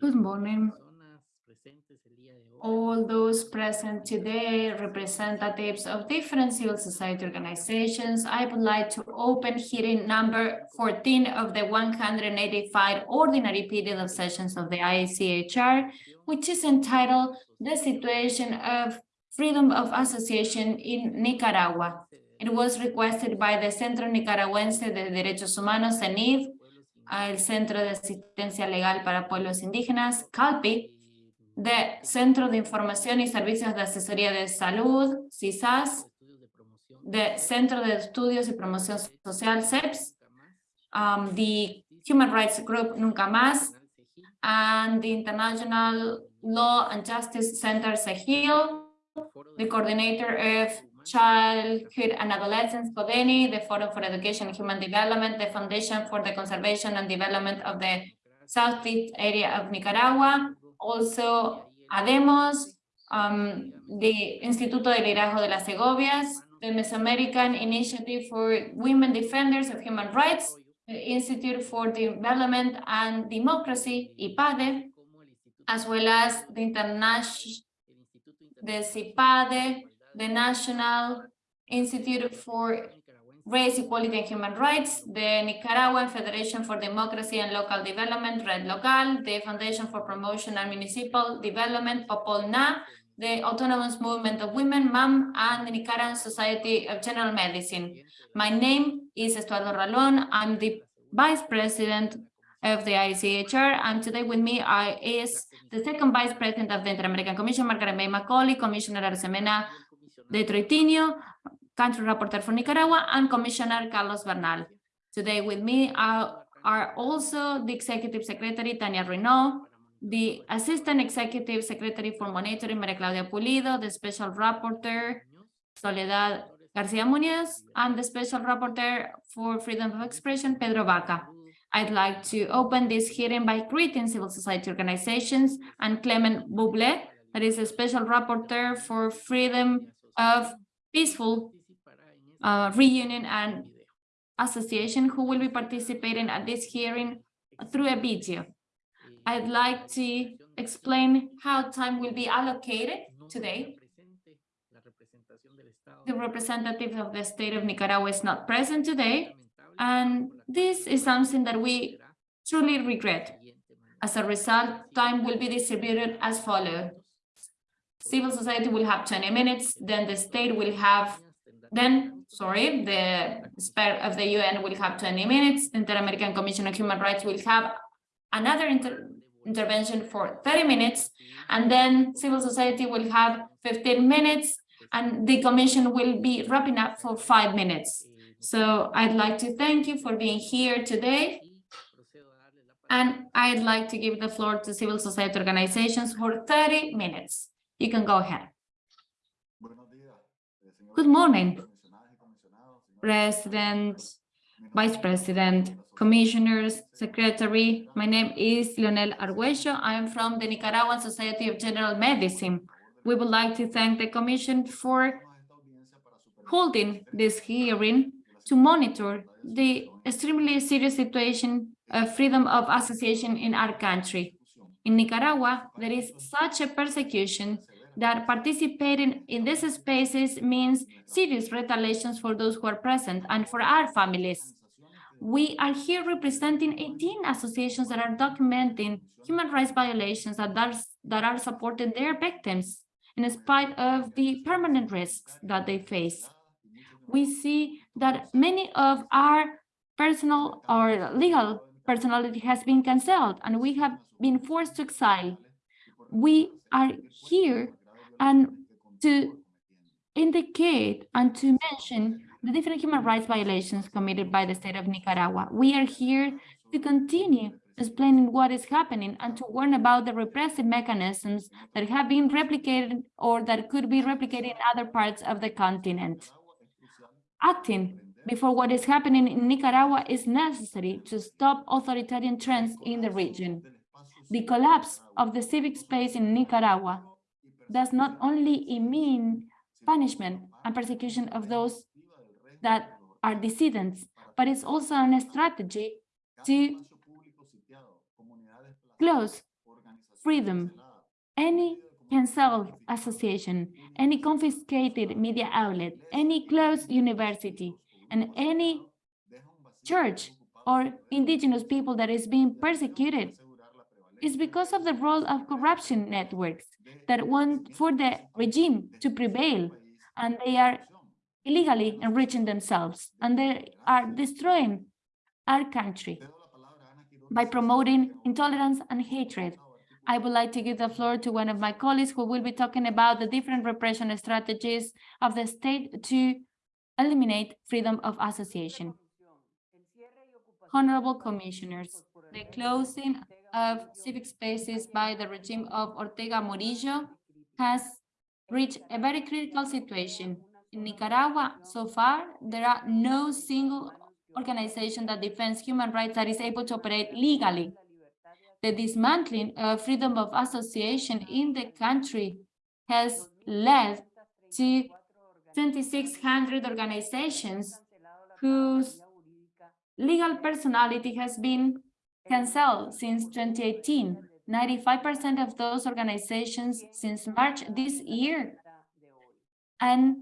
Good morning. All those present today, representatives of different civil society organizations, I would like to open hearing number 14 of the 185 ordinary period of sessions of the ICHR, which is entitled The Situation of Freedom of Association in Nicaragua. It was requested by the Centro Nicaragüense de Derechos Humanos, CENIDH, el Centro de Asistencia Legal para Pueblos Indígenas, CALPI, de Centro de Información y Servicios de Asesoría de Salud, CISAS, de Centro de Estudios y Promoción Social, CEPS, um, the Human Rights Group Nunca Más, and the International Law and Justice Center, SEGIL, the coordinator of Childhood and Adolescence, CODENI, the Forum for Education and Human Development, the Foundation for the Conservation and Development of the Southeast area of Nicaragua, also ADEMOS, um, the Instituto de Liderazgo de las Segovias, the Mesoamerican Initiative for Women Defenders of Human Rights, the Institute for Development and Democracy, IPADE, as well as the international, the CIPADE, the National Institute for Race, Equality and Human Rights, the Nicaraguan Federation for Democracy and Local Development, Red Local, the Foundation for Promotion and Municipal Development, POPOLNA, the Autonomous Movement of Women, MAM, and the Nicaraguan Society of General Medicine. My name is Estuardo Ralón. I'm the Vice President of the ICHR, and today with me is the second Vice President of the Inter-American Commission, Margaret May Macaulay, Commissioner Arosemena de Troitiño, country rapporteur for Nicaragua, and Commissioner Carlos Bernal. Today with me are, are also the Executive Secretary, Tania Reneaum, the Assistant Executive Secretary for Monitoring, Maria Claudia Pulido, the Special Rapporteur, Soledad Garcia Muñoz, and the Special Rapporteur for Freedom of Expression, Pedro Vaca. I'd like to open this hearing by greeting civil society organizations and Clement Voule, that is a Special Rapporteur for Freedom of Peaceful uh, Reunion and Association who will be participating at this hearing through a video. I'd like to explain how time will be allocated today. The representative of the state of Nicaragua is not present today, and this is something that we truly regret. As a result, time will be distributed as follows. Civil society will have 20 minutes, then the state will have, then, sorry, the expert of the UN will have 20 minutes, Inter-American Commission on Human Rights will have another inter intervention for 30 minutes, and then civil society will have 15 minutes, and the commission will be wrapping up for five minutes. So I'd like to thank you for being here today. And I'd like to give the floor to civil society organizations for 30 minutes. You can go ahead. Good morning, President, Vice President, Commissioners, Secretary. My name is Leonel Arguello. I am from the Nicaraguan Society of General Medicine. We would like to thank the Commission for holding this hearing to monitor the extremely serious situation of freedom of association in our country. In Nicaragua, there is such a persecution that participating in these spaces means serious retaliations for those who are present and for our families. We are here representing 18 associations that are documenting human rights violations that are, that are supporting their victims in spite of the permanent risks that they face. We see that many of our personal or legal personality has been cancelled and we have been forced to exile. We are here and to indicate and to mention the different human rights violations committed by the state of Nicaragua. We are here to continue explaining what is happening and to warn about the repressive mechanisms that have been replicated or that could be replicated in other parts of the continent. Acting before what is happening in Nicaragua is necessary to stop authoritarian trends in the region. The collapse of the civic space in Nicaragua does not only mean punishment and persecution of those that are dissidents, but it's also a strategy to close freedom. Any canceled association, any confiscated media outlet, any closed university, and any church or indigenous people that is being persecuted is because of the role of corruption networks that want for the regime to prevail and they are illegally enriching themselves and they are destroying our country by promoting intolerance and hatred. I would like to give the floor to one of my colleagues who will be talking about the different repression strategies of the state to eliminate freedom of association. Honorable commissioners, the closing of civic spaces by the regime of Ortega Murillo has reached a very critical situation. In Nicaragua, so far, there are no single organization that defends human rights that is able to operate legally. The dismantling of freedom of association in the country has led to 2,600 organizations whose legal personality has been canceled since 2018. 95% of those organizations since March this year. And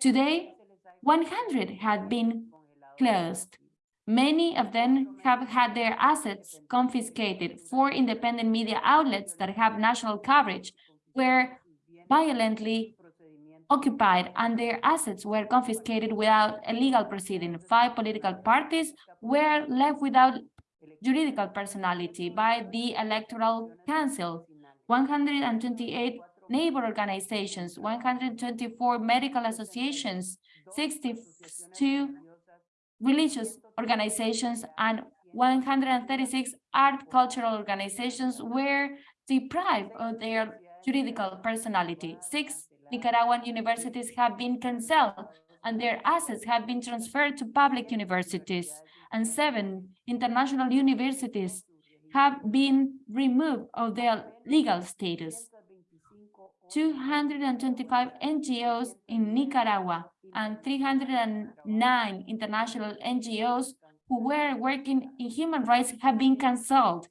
today, 100 had been closed. Many of them have had their assets confiscated. Four independent media outlets that have national coverage were violently occupied and their assets were confiscated without a legal proceeding. Five political parties were left without juridical personality by the Electoral Council. 128 neighbor organizations, 124 medical associations, 62 religious organizations, and 136 art cultural organizations were deprived of their juridical personality. Six Nicaraguan universities have been canceled and their assets have been transferred to public universities and seven international universities have been removed of their legal status. 225 NGOs in Nicaragua and 309 international NGOs who were working in human rights have been cancelled.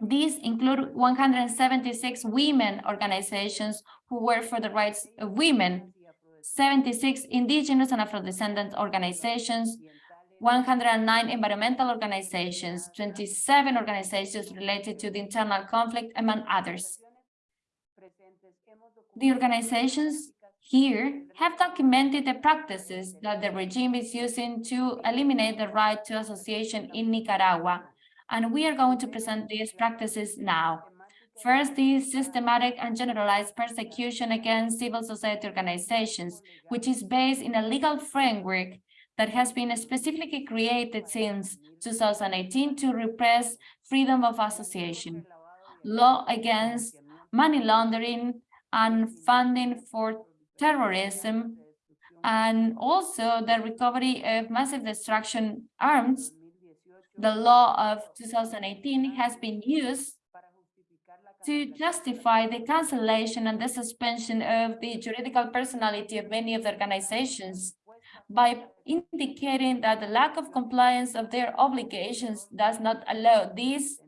These include 176 women organizations who work for the rights of women, 76 indigenous and Afro-descendant organizations, 109 environmental organizations, 27 organizations related to the internal conflict, among others. The organizations here have documented the practices that the regime is using to eliminate the right to association in Nicaragua, and we are going to present these practices now. First, the systematic and generalized persecution against civil society organizations, which is based in a legal framework that has been specifically created since 2018 to repress freedom of association, law against money laundering and funding for terrorism, and also the recovery of massive destruction arms. The law of 2018 has been used to justify the cancellation and the suspension of the juridical personality of many of the organizations by indicating that the lack of compliance of their obligations does not allow these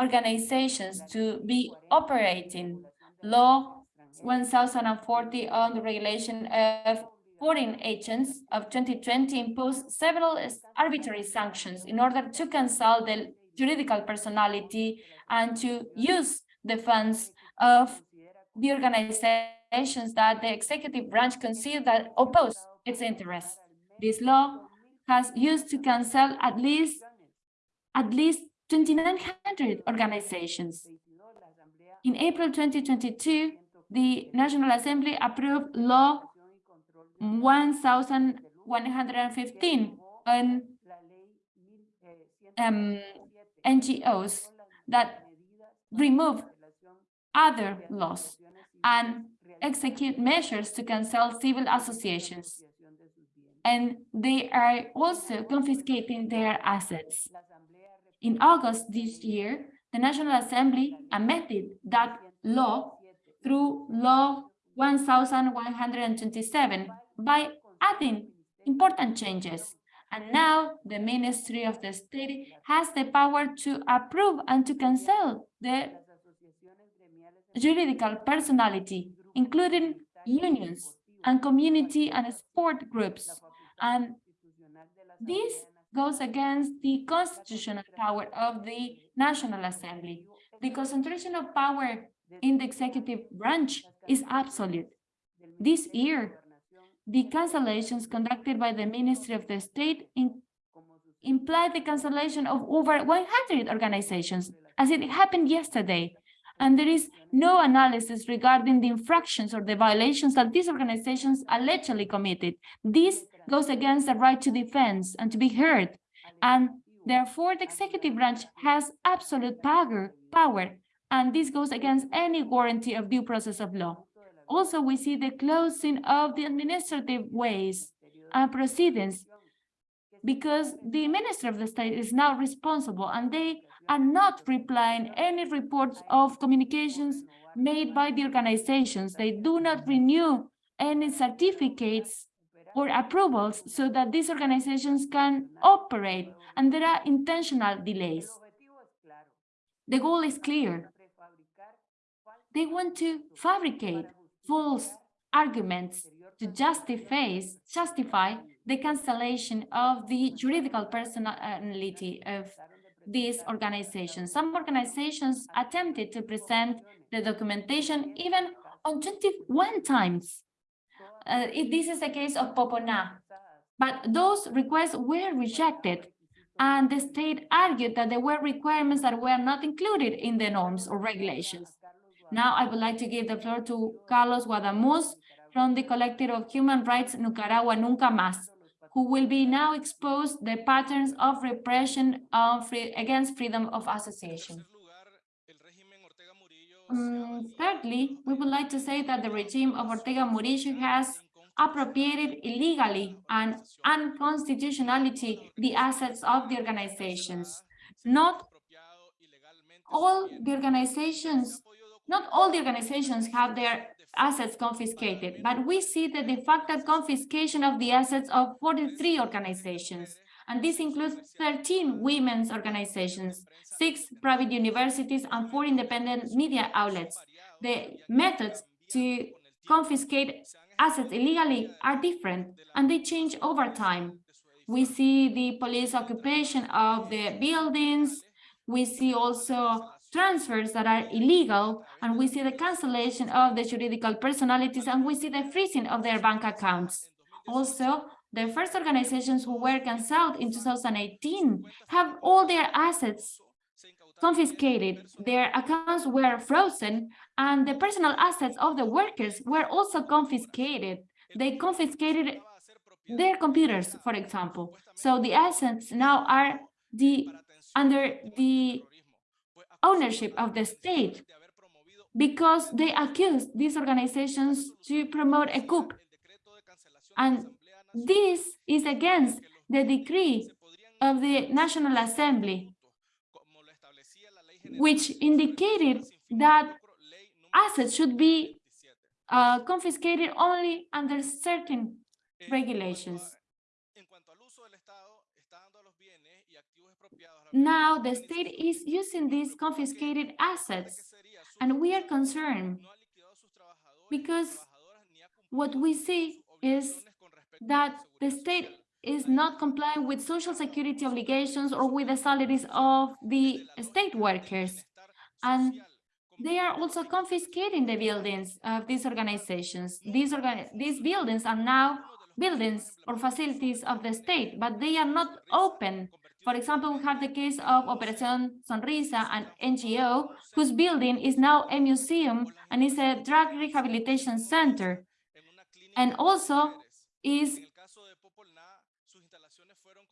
organizations to be operating. Law 1040 on the regulation of foreign agents of 2020 imposed several arbitrary sanctions in order to cancel the juridical personality and to use the funds of the organizations that the executive branch considered that oppose its interests. This law has used to cancel at least at least 2,900 organizations. In April 2022, the National Assembly approved Law 1115 on um, NGOs that remove other laws and execute measures to cancel civil associations and they are also confiscating their assets. In August this year, the National Assembly amended that law through Law 1127 by adding important changes. And now the Ministry of the State has the power to approve and to cancel the juridical personality, including unions and community and sport groups. And this goes against the constitutional power of the National Assembly. The concentration of power in the executive branch is absolute. This year, the cancellations conducted by the Ministry of the State in, implied the cancellation of over 100 organizations, as it happened yesterday. And there is no analysis regarding the infractions or the violations that these organizations allegedly committed. This goes against the right to defense and to be heard. And therefore, the executive branch has absolute power, power, and this goes against any guarantee of due process of law. Also, we see the closing of the administrative ways and proceedings because the minister of the state is now responsible and they are not replying any reports of communications made by the organizations. They do not renew any certificates or approvals so that these organizations can operate and there are intentional delays. The goal is clear. They want to fabricate false arguments to justify, justify the cancellation of the juridical personality of these organizations. Some organizations attempted to present the documentation even on 21 times. Uh, if this is the case of Popol Na, but those requests were rejected and the state argued that there were requirements that were not included in the norms or regulations. Now I would like to give the floor to Carlos Guadamuz from the Collective of Human Rights Nicaragua Nunca Más, who will be now expose the patterns of repression of free, against freedom of association. Um, thirdly, we would like to say that the regime of Ortega Murillo has appropriated illegally and unconstitutionality the assets of the organizations. Not all the organizations, not all the organizations have their assets confiscated, but we see that the fact facto confiscation of the assets of 43 organizations. And this includes 13 women's organizations, six private universities, and four independent media outlets. The methods to confiscate assets illegally are different, and they change over time. We see the police occupation of the buildings. We see also transfers that are illegal, and we see the cancellation of the juridical personalities, and we see the freezing of their bank accounts. Also, the first organizations who were cancelled in 2018 have all their assets confiscated, their accounts were frozen, and the personal assets of the workers were also confiscated. They confiscated their computers, for example. So the assets now are the under the ownership of the state because they accused these organizations to promote a coup. And this is against the decree of the National Assembly, which indicated that assets should be uh, confiscated only under certain regulations. Now the state is using these confiscated assets, and we are concerned because what we see is that the state is not complying with social security obligations or with the salaries of the state workers. And they are also confiscating the buildings of these organizations. These, organ these buildings are now buildings or facilities of the state, but they are not open for example, we have the case of Operación Sonrisa, an NGO whose building is now a museum and is a drug rehabilitation center. And also is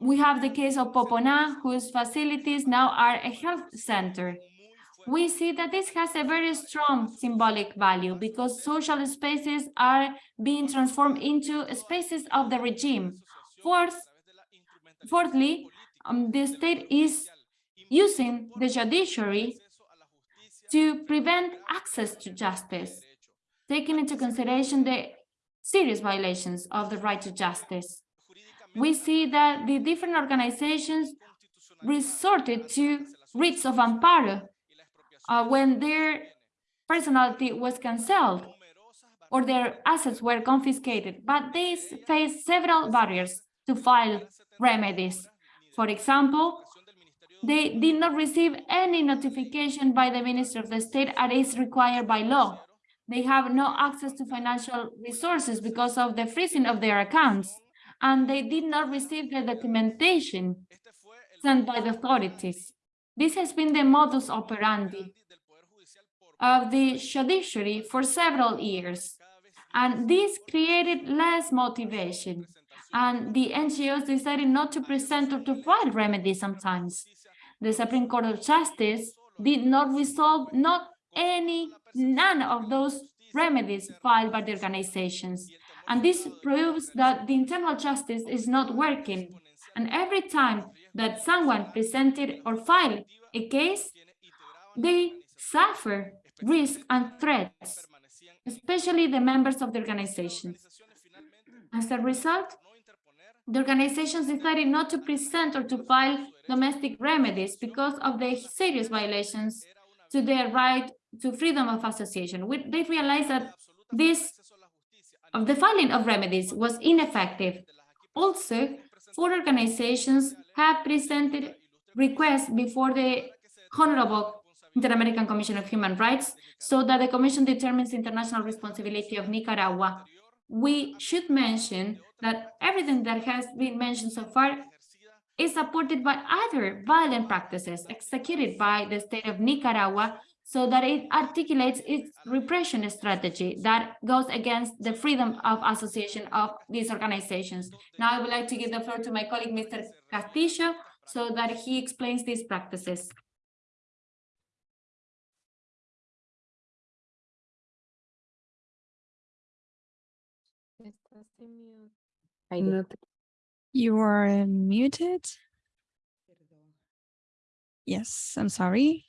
we have the case of Popol Na, whose facilities now are a health center. We see that this has a very strong symbolic value because social spaces are being transformed into spaces of the regime. Fourth, fourthly, um, the state is using the judiciary to prevent access to justice, taking into consideration the serious violations of the right to justice. We see that the different organizations resorted to writs of amparo uh, when their personality was cancelled or their assets were confiscated, but they faced several barriers to file remedies. For example, they did not receive any notification by the Minister of the State as is required by law. They have no access to financial resources because of the freezing of their accounts, and they did not receive the documentation sent by the authorities. This has been the modus operandi of the judiciary for several years, and this created less motivation, and the NGOs decided not to present or to file remedies sometimes. The Supreme Court of Justice did not resolve not any, none of those remedies filed by the organizations. And this proves that the internal justice is not working. And every time that someone presented or filed a case, they suffer risk and threats, especially the members of the organizations. As a result, the organizations decided not to present or to file domestic remedies because of the serious violations to their right to freedom of association. We, they realized that this of the filing of remedies was ineffective. Also, four organizations have presented requests before the Honorable Inter-American Commission of Human Rights so that the Commission determines international responsibility of Nicaragua. We should mention that everything that has been mentioned so far is supported by other violent practices executed by the state of Nicaragua so that it articulates its repression strategy that goes against the freedom of association of these organizations. Now I would like to give the floor to my colleague, Mr. Castillo, so that he explains these practices. You are muted. Yes, I'm sorry.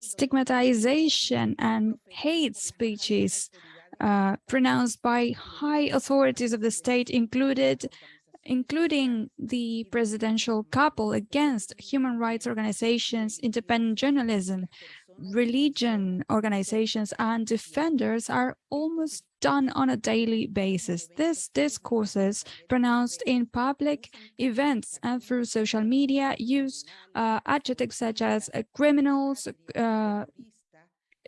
Stigmatization and hate speeches uh, pronounced by high authorities of the state included including the presidential couple against human rights organizations, independent journalism, religion organizations and defenders are almost done on a daily basis. These discourses pronounced in public events and through social media use uh, adjectives such as uh, criminals, uh,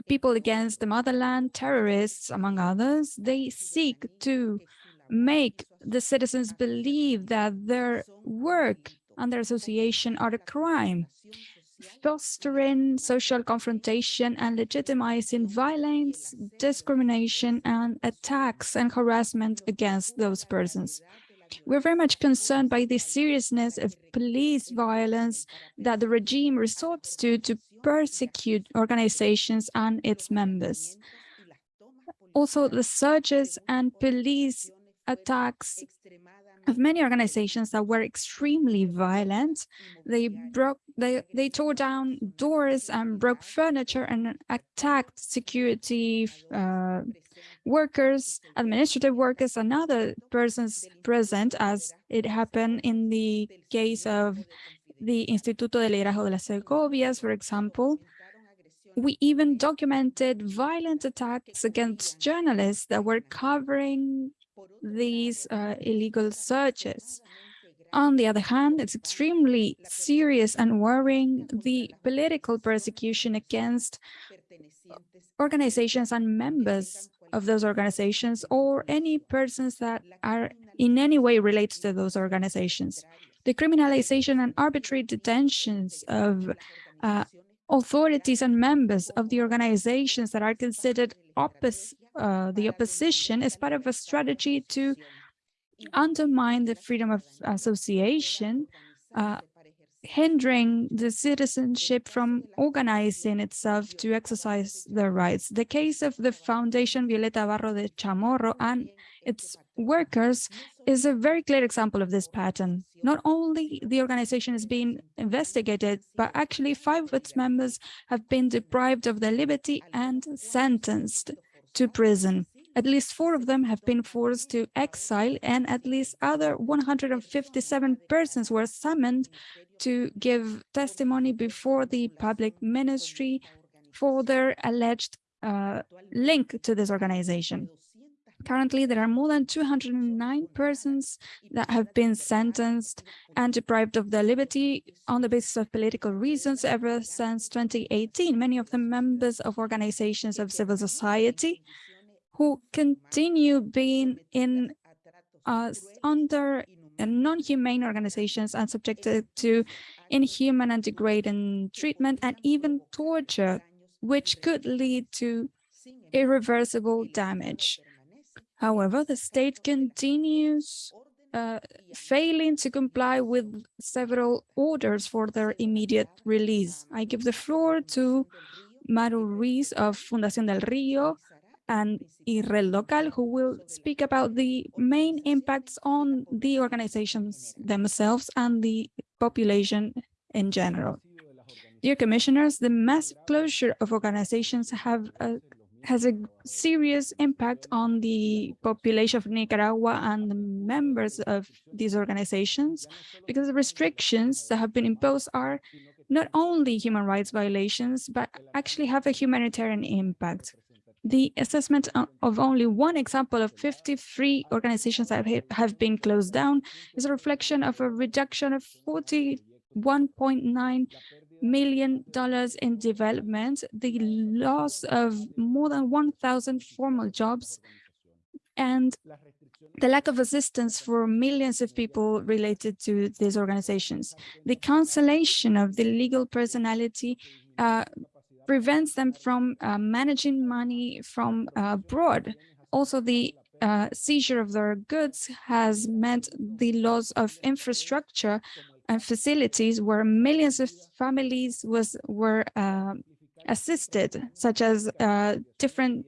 people against the motherland, terrorists, among others. They seek to make the citizens believe that their work and their association are a crime fostering social confrontation and legitimizing violence, discrimination, and attacks and harassment against those persons. We're very much concerned by the seriousness of police violence that the regime resorts to to persecute organizations and its members. Also, the searches and police attacks of many organizations that were extremely violent. They broke, they, they tore down doors and broke furniture and attacked security uh, workers, administrative workers, and other persons present, as it happened in the case of the Instituto de Liderazgo de las Segovias, for example. We even documented violent attacks against journalists that were covering these uh, illegal searches. On the other hand, it's extremely serious and worrying the political persecution against organizations and members of those organizations or any persons that are in any way related to those organizations. The criminalization and arbitrary detentions of uh, authorities and members of the organizations that are considered opposite uh, the opposition is part of a strategy to undermine the freedom of association, uh, hindering the citizenship from organizing itself to exercise their rights. The case of the Foundation Violeta Barrios de Chamorro and its workers is a very clear example of this pattern. Not only the organization is being investigated, but actually five of its members have been deprived of their liberty and sentenced to prison. At least four of them have been forced to exile and at least other 157 persons were summoned to give testimony before the public ministry for their alleged uh, link to this organization. Currently, there are more than 209 persons that have been sentenced and deprived of their liberty on the basis of political reasons ever since 2018. Many of them members of organizations of civil society who continue being in uh, under non-humane organizations and subjected to inhuman and degrading treatment and even torture, which could lead to irreversible damage. However, the state continues uh, failing to comply with several orders for their immediate release. I give the floor to Amaru Ruiz of Fundación del Río and Irred Local, who will speak about the main impacts on the organizations themselves and the population in general. Dear commissioners, the mass closure of organizations have a has a serious impact on the population of Nicaragua and the members of these organizations because the restrictions that have been imposed are not only human rights violations, but actually have a humanitarian impact. The assessment of only one example of 53 organizations that have been closed down is a reflection of a reduction of 41.9 million dollars in development, the loss of more than 1,000 formal jobs, and the lack of assistance for millions of people related to these organizations. The cancellation of the legal personality uh, prevents them from uh, managing money from uh, abroad. Also, the uh, seizure of their goods has meant the loss of infrastructure facilities where millions of families was were uh, assisted, such as uh, different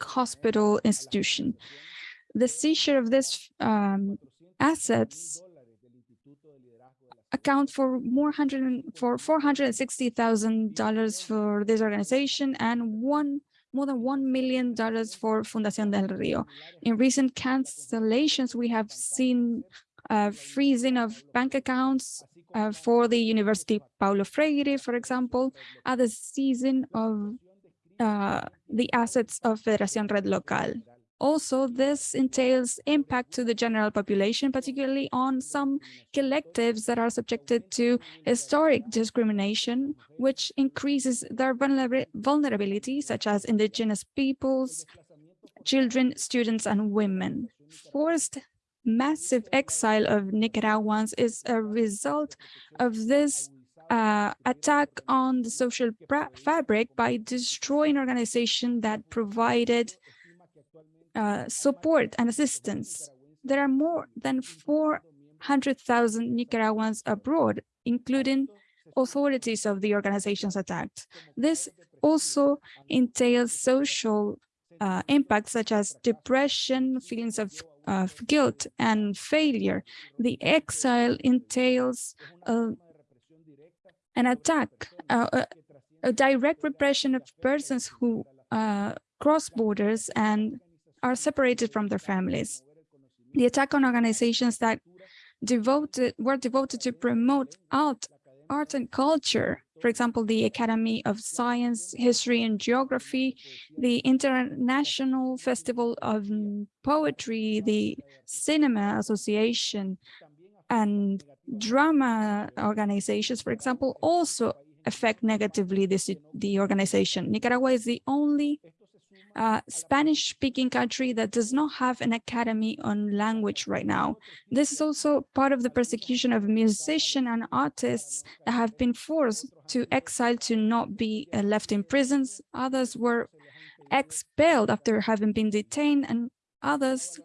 hospital institution. The seizure of these um, assets account for more hundred for four hundred and sixty thousand dollars for this organization and one more than one million dollars for Fundación del Río. In recent cancellations, we have seen freezing of bank accounts uh, for the University Paulo Freire, for example, at the season of uh, the assets of Federación Red Local. Also, this entails impact to the general population, particularly on some collectives that are subjected to historic discrimination, which increases their vulnerability, such as indigenous peoples, children, students, and women. Forced massive exile of Nicaraguans is a result of this uh, attack on the social fabric by destroying organization that provided uh, support and assistance. There are more than 400,000 Nicaraguans abroad, including authorities of the organizations attacked. This also entails social uh, impacts such as depression, feelings of of guilt and failure. The exile entails uh, an attack, uh, a, a, direct repression of persons who uh, cross borders and are separated from their families. The attack on organizations that devoted were devoted to promote art, art and culture for example, the Academy of Science, History and Geography, the International Festival of Poetry, the Cinema Association, and drama organizations, for example, also affect negatively this, the organization. Nicaragua is the only uh, Spanish-speaking country that does not have an academy on language right now. This is also part of the persecution of musicians and artists that have been forced to exile to not be uh, left in prisons. Others were expelled after having been detained and others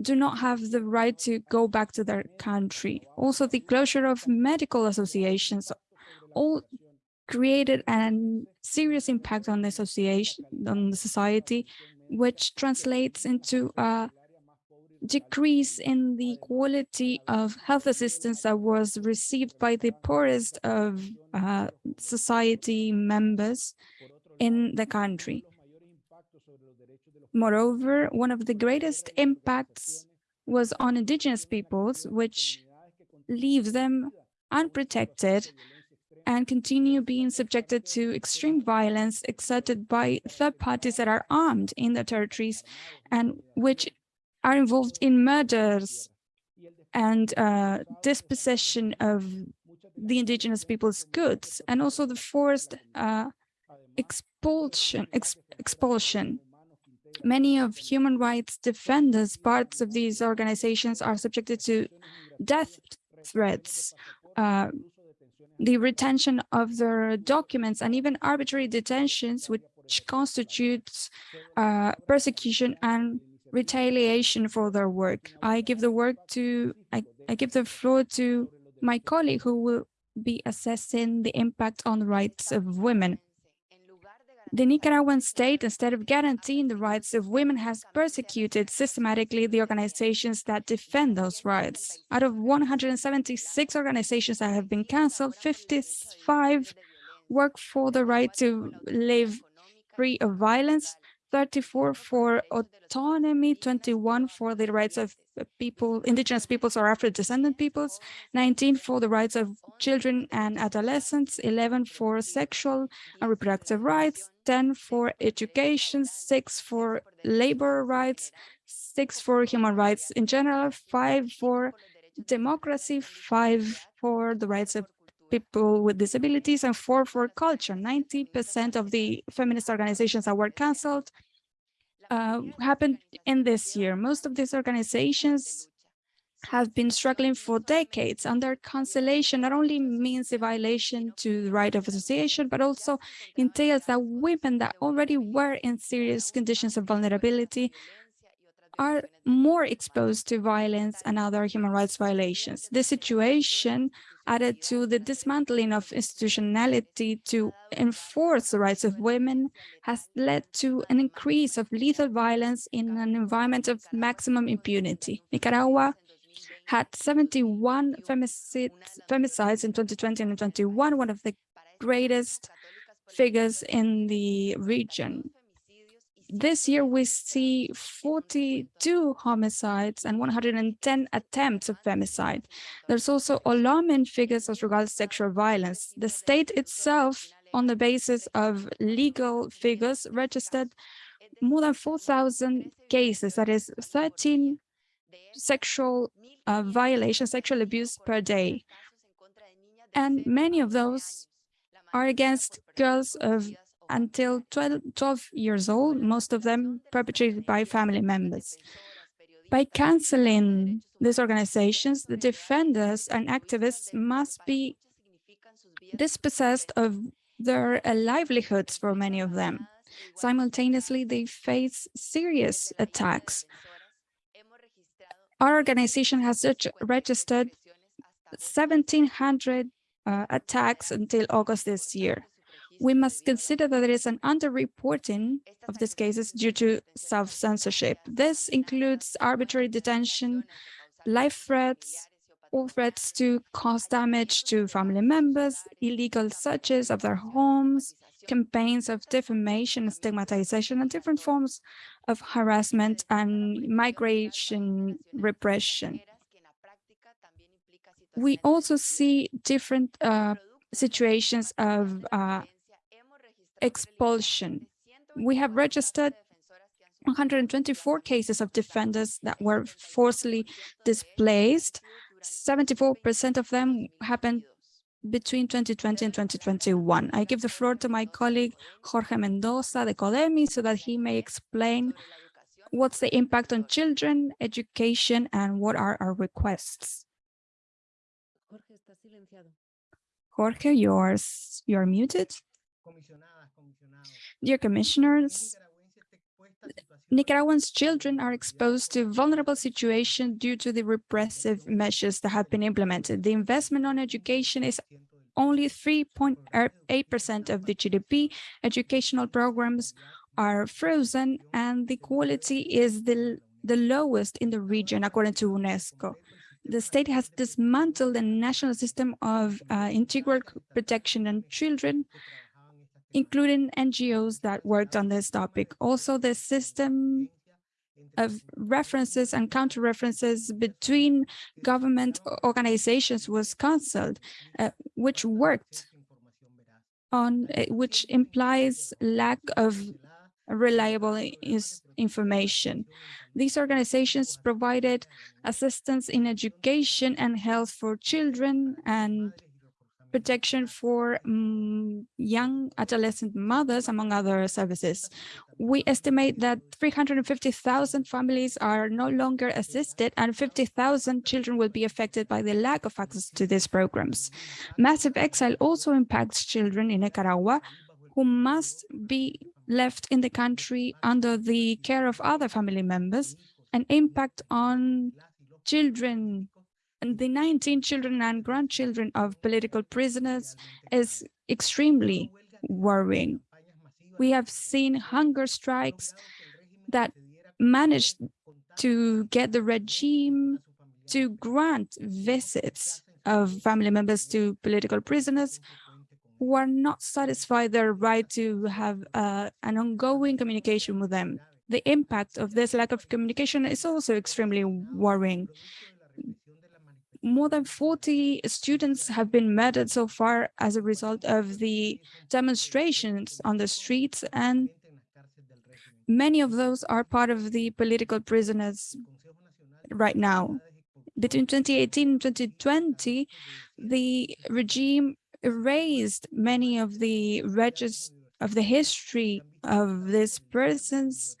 do not have the right to go back to their country. Also, the closure of medical associations all created a serious impact on the association, on the society, which translates into a decrease in the quality of health assistance that was received by the poorest of uh, society members in the country. Moreover, one of the greatest impacts was on indigenous peoples, which leaves them unprotected and continue being subjected to extreme violence exerted by third parties that are armed in the territories and which are involved in murders and uh, dispossession of the indigenous people's goods and also the forced uh, expulsion ex expulsion. Many of human rights defenders parts of these organizations are subjected to death threats uh, the retention of their documents and even arbitrary detentions which constitutes uh, persecution and retaliation for their work. I give the work to I, I give the floor to my colleague who will be assessing the impact on the rights of women. The Nicaraguan state, instead of guaranteeing the rights of women, has persecuted systematically the organizations that defend those rights. Out of 176 organizations that have been canceled, 55 work for the right to live free of violence, 34 for autonomy, 21 for the rights of people, indigenous peoples or Afro-descendant peoples, 19 for the rights of children and adolescents, 11 for sexual and reproductive rights, 10 for education, 6 for labor rights, 6 for human rights in general, 5 for democracy, 5 for the rights of people with disabilities and four for culture. 90% of the feminist organizations that were canceled uh, happened in this year. Most of these organizations have been struggling for decades and their cancellation not only means a violation to the right of association, but also entails that women that already were in serious conditions of vulnerability are more exposed to violence and other human rights violations. This situation added to the dismantling of institutionality to enforce the rights of women has led to an increase of lethal violence in an environment of maximum impunity. Nicaragua had 71 femicides, femicides in 2020 and 2021, one of the greatest figures in the region this year we see 42 homicides and 110 attempts of femicide. There's also alarming figures as regards sexual violence. The state itself, on the basis of legal figures, registered more than 4,000 cases, that is 13 sexual uh, violations, sexual abuse per day. And many of those are against girls of until 12, 12 years old, most of them perpetrated by family members. By canceling these organizations, the defenders and activists must be dispossessed of their uh, livelihoods for many of them. Simultaneously, they face serious attacks. Our organization has registered 1,700 uh, attacks until August this year we must consider that there is an underreporting of these cases due to self-censorship. This includes arbitrary detention, life threats, or threats to cause damage to family members, illegal searches of their homes, campaigns of defamation stigmatization, and different forms of harassment and migration repression. We also see different uh, situations of uh, expulsion. We have registered 124 cases of defenders that were forcibly displaced. 74% of them happened between 2020 and 2021. I give the floor to my colleague Jorge Mendoza, the CODENI, so that he may explain what's the impact on children, education, and what are our requests. Jorge, yours, you're muted. Dear commissioners, Nicaraguans children are exposed to vulnerable situation due to the repressive measures that have been implemented. The investment on education is only 3.8% of the GDP. Educational programs are frozen and the quality is the, the lowest in the region, according to UNESCO. The state has dismantled the national system of uh, integral protection and children including NGOs that worked on this topic. Also, the system of references and counter-references between government organizations was cancelled, uh, which worked on uh, which implies lack of reliable information. These organizations provided assistance in education and health for children and protection for um, young adolescent mothers, among other services. We estimate that 350,000 families are no longer assisted and 50,000 children will be affected by the lack of access to these programs. Massive exile also impacts children in Nicaragua who must be left in the country under the care of other family members, an impact on children and the 19 children and grandchildren of political prisoners is extremely worrying. We have seen hunger strikes that managed to get the regime to grant visits of family members to political prisoners who are not satisfied their right to have uh, an ongoing communication with them. The impact of this lack of communication is also extremely worrying. More than 40 students have been murdered so far as a result of the demonstrations on the streets, and many of those are part of the political prisoners right now. Between 2018 and 2020, the regime erased many of the registers of the history of these persons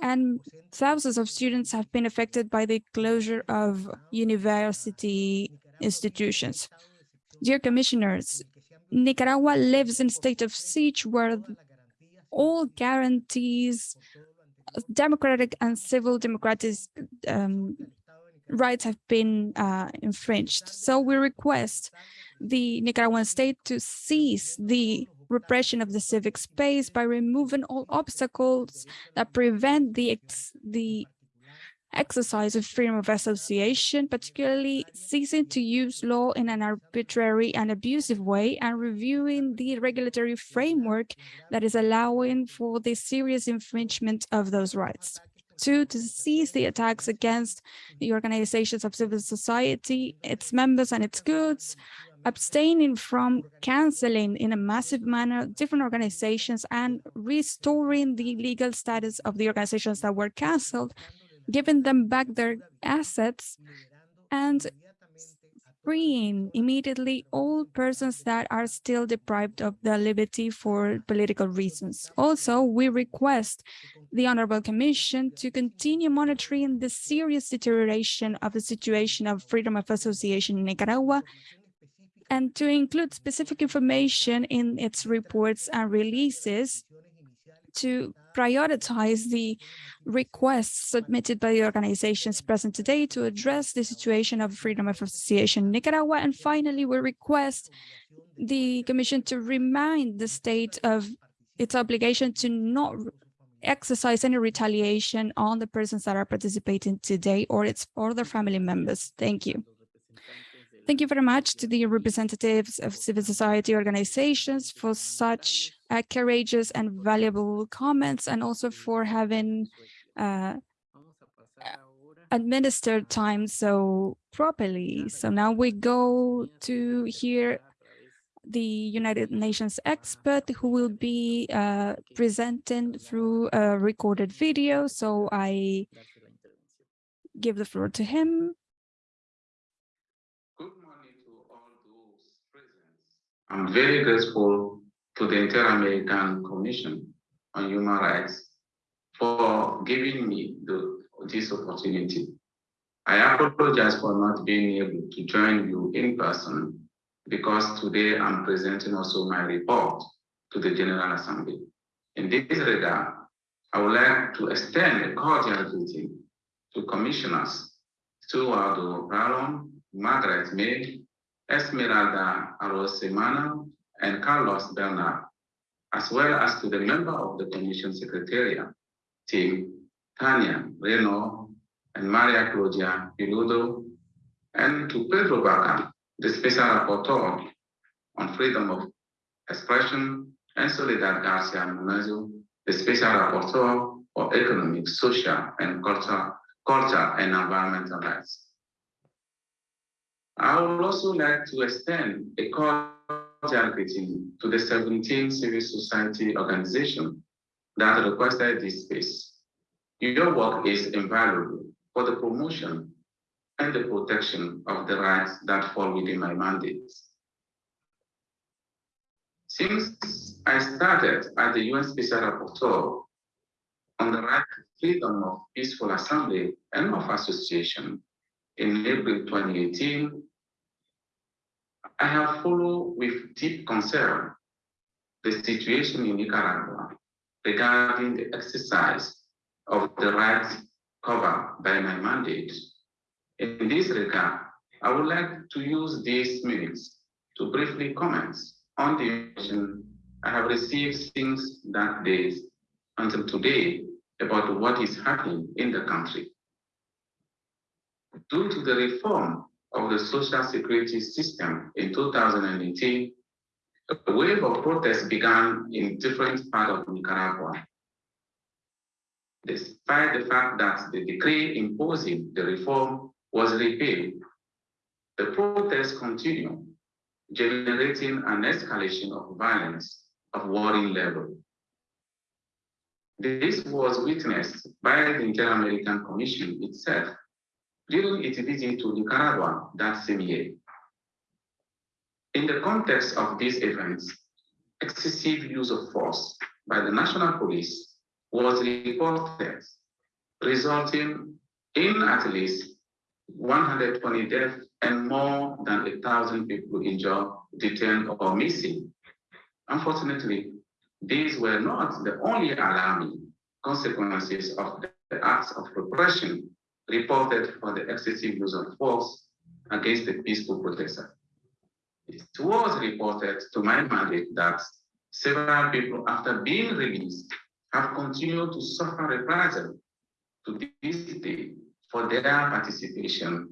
and thousands of students have been affected by the closure of university institutions. Dear commissioners, Nicaragua lives in a state of siege where all guarantees democratic and civil democratic um, rights have been uh, infringed. So we request the Nicaraguan state to cease the repression of the civic space by removing all obstacles that prevent the, ex the exercise of freedom of association, particularly ceasing to use law in an arbitrary and abusive way and reviewing the regulatory framework that is allowing for the serious infringement of those rights. Two, to seize the attacks against the organizations of civil society, its members and its goods, abstaining from canceling in a massive manner different organizations and restoring the legal status of the organizations that were canceled, giving them back their assets and freeing immediately all persons that are still deprived of their liberty for political reasons. Also, we request the Honorable Commission to continue monitoring the serious deterioration of the situation of freedom of association in Nicaragua and to include specific information in its reports and releases to prioritize the requests submitted by the organizations present today to address the situation of freedom of association in Nicaragua. And finally, we request the Commission to remind the state of its obligation to not exercise any retaliation on the persons that are participating today or its or their family members. Thank you. Thank you very much to the representatives of civil society organizations for such uh, courageous and valuable comments and also for having uh, administered time so properly. So now we go to hear the United Nations expert who will be uh, presenting through a recorded video. So I give the floor to him. I'm very grateful to the Inter-American Commission on Human Rights for giving me the, this opportunity. I apologize for not being able to join you in person because today I'm presenting also my report to the General Assembly. In this regard, I would like to extend a cordial greeting to Commissioners Stuardo Ralón, Margaret May, Esmeralda Arosemena, and Carlos Bernal, as well as to the member of the Commission Secretariat team, Tania Reneaum and Maria Claudia Pulido, and to Pedro Vaca, the Special Rapporteur on Freedom of Expression, and Soledad Garcia Muñoz, the Special Rapporteur for Economic, Social, and Culture, Culture and Environmental Rights. I would also like to extend a cordial greeting to the 17 civil society organizations that requested this space. Your work is invaluable for the promotion and the protection of the rights that fall within my mandate. Since I started as the UN Special Rapporteur on the right to freedom of peaceful assembly and of association in April 2018, I have followed with deep concern the situation in Nicaragua regarding the exercise of the rights covered by my mandate. In this regard, I would like to use these minutes to briefly comment on the information I have received since that day until today about what is happening in the country. Due to the reform of the social security system in 2018, a wave of protests began in different parts of Nicaragua. Despite the fact that the decree imposing the reform was repealed, the protests continue, generating an escalation of violence of warring level. This was witnessed by the Inter-American Commission itself during its visit to Nicaragua that same year. In the context of these events, excessive use of force by the national police was reported, resulting in at least 120 deaths and more than a thousand people injured, detained, or missing. Unfortunately, these were not the only alarming consequences of the acts of repression reported for the excessive use of force against the peaceful protesters. It was reported to my mandate that several people, after being released, have continued to suffer reprisal to this day for their participation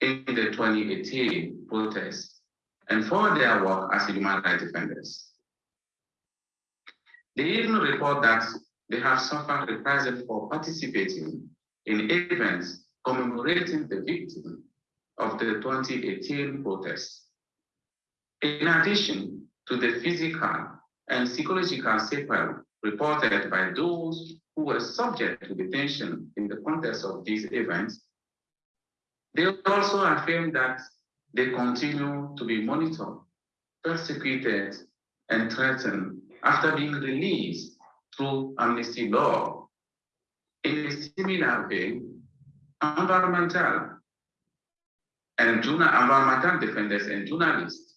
in the 2018 protests and for their work as human rights defenders. They even report that they have suffered reprisal for participating in events commemorating the victim of the 2018 protests. In addition to the physical and psychological sequelae reported by those who were subject to detention in the context of these events, they also affirm that they continue to be monitored, persecuted, and threatened after being released through amnesty law. In a similar vein, environmental and environmental defenders and journalists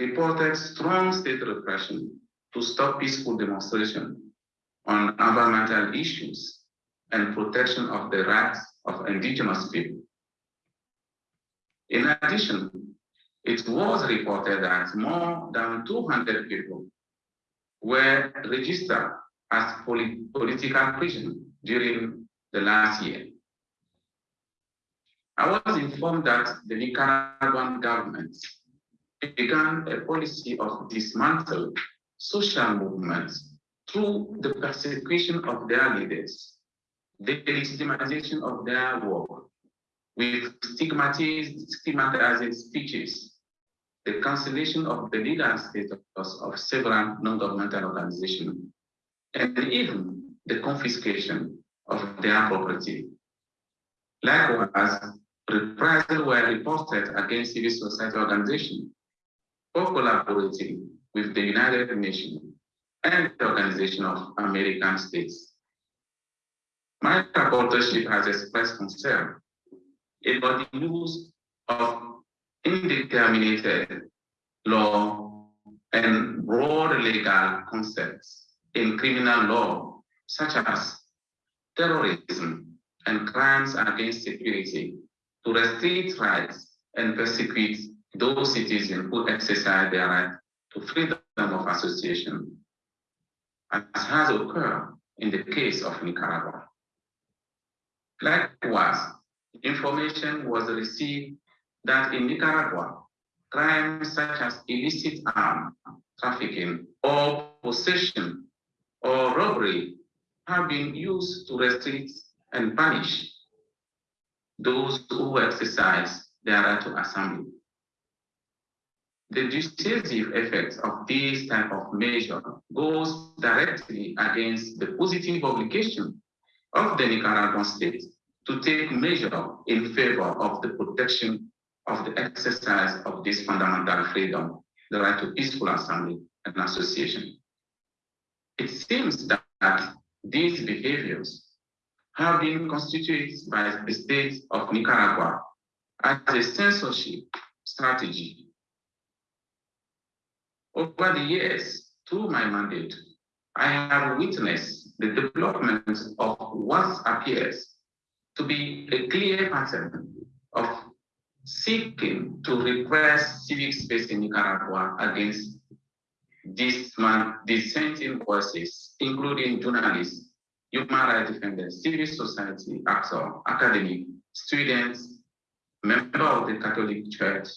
reported strong state repression to stop peaceful demonstration on environmental issues and protection of the rights of indigenous people. In addition, it was reported that more than 200 people were registered as political prisoners during the last year. I was informed that the Nicaraguan government began a policy of dismantle social movements through the persecution of their leaders, the legitimization of their work, with stigmatized, stigmatizing speeches, the cancellation of the legal status of several non-governmental organizations, and even the confiscation of their property. Likewise, reprisals were reported against civil society organizations for collaborating with the United Nations and the Organization of American States. My rapporteurship has expressed concern about the use of indeterminate law and broad legal concepts in criminal law, such as terrorism and crimes against security, to restrict rights and persecute those citizens who exercise their right to freedom of association, as has occurred in the case of Nicaragua. Likewise, information was received that in Nicaragua, crimes such as illicit arm trafficking or possession or robbery have been used to restrict and punish those who exercise their right to assembly. the decisive effects of this type of measure goes directly against the positive obligation of the Nicaraguan state to take measure in favor of the protection of the exercise of this fundamental freedom, the right to peaceful assembly and association. It seems that these behaviors have been constituted by the state of Nicaragua as a censorship strategy. Over the years, through my mandate, I have witnessed the development of what appears to be a clear pattern of seeking to repress civic space in Nicaragua against dissenting voices, including journalists, human rights defenders, civil society actors, academic, students, members of the Catholic Church,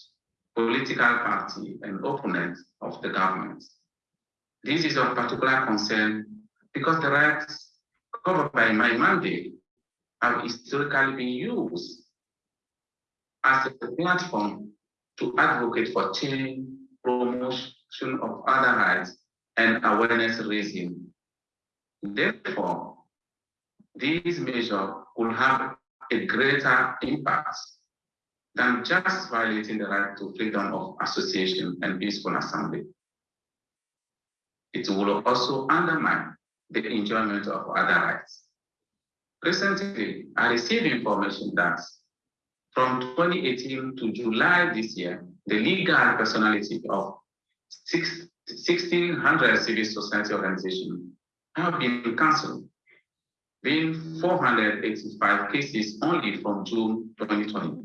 political party, and opponents of the government. This is of particular concern because the rights covered by my mandate have historically been used as a platform to advocate for change, promotion of other rights, and awareness raising. Therefore, these measures will have a greater impact than just violating the right to freedom of association and peaceful assembly. It will also undermine the enjoyment of other rights. Recently, I received information that from 2018 to July this year, the legal personality of 1,600 civil society organizations have been cancelled, being 485 cases only from June 2020.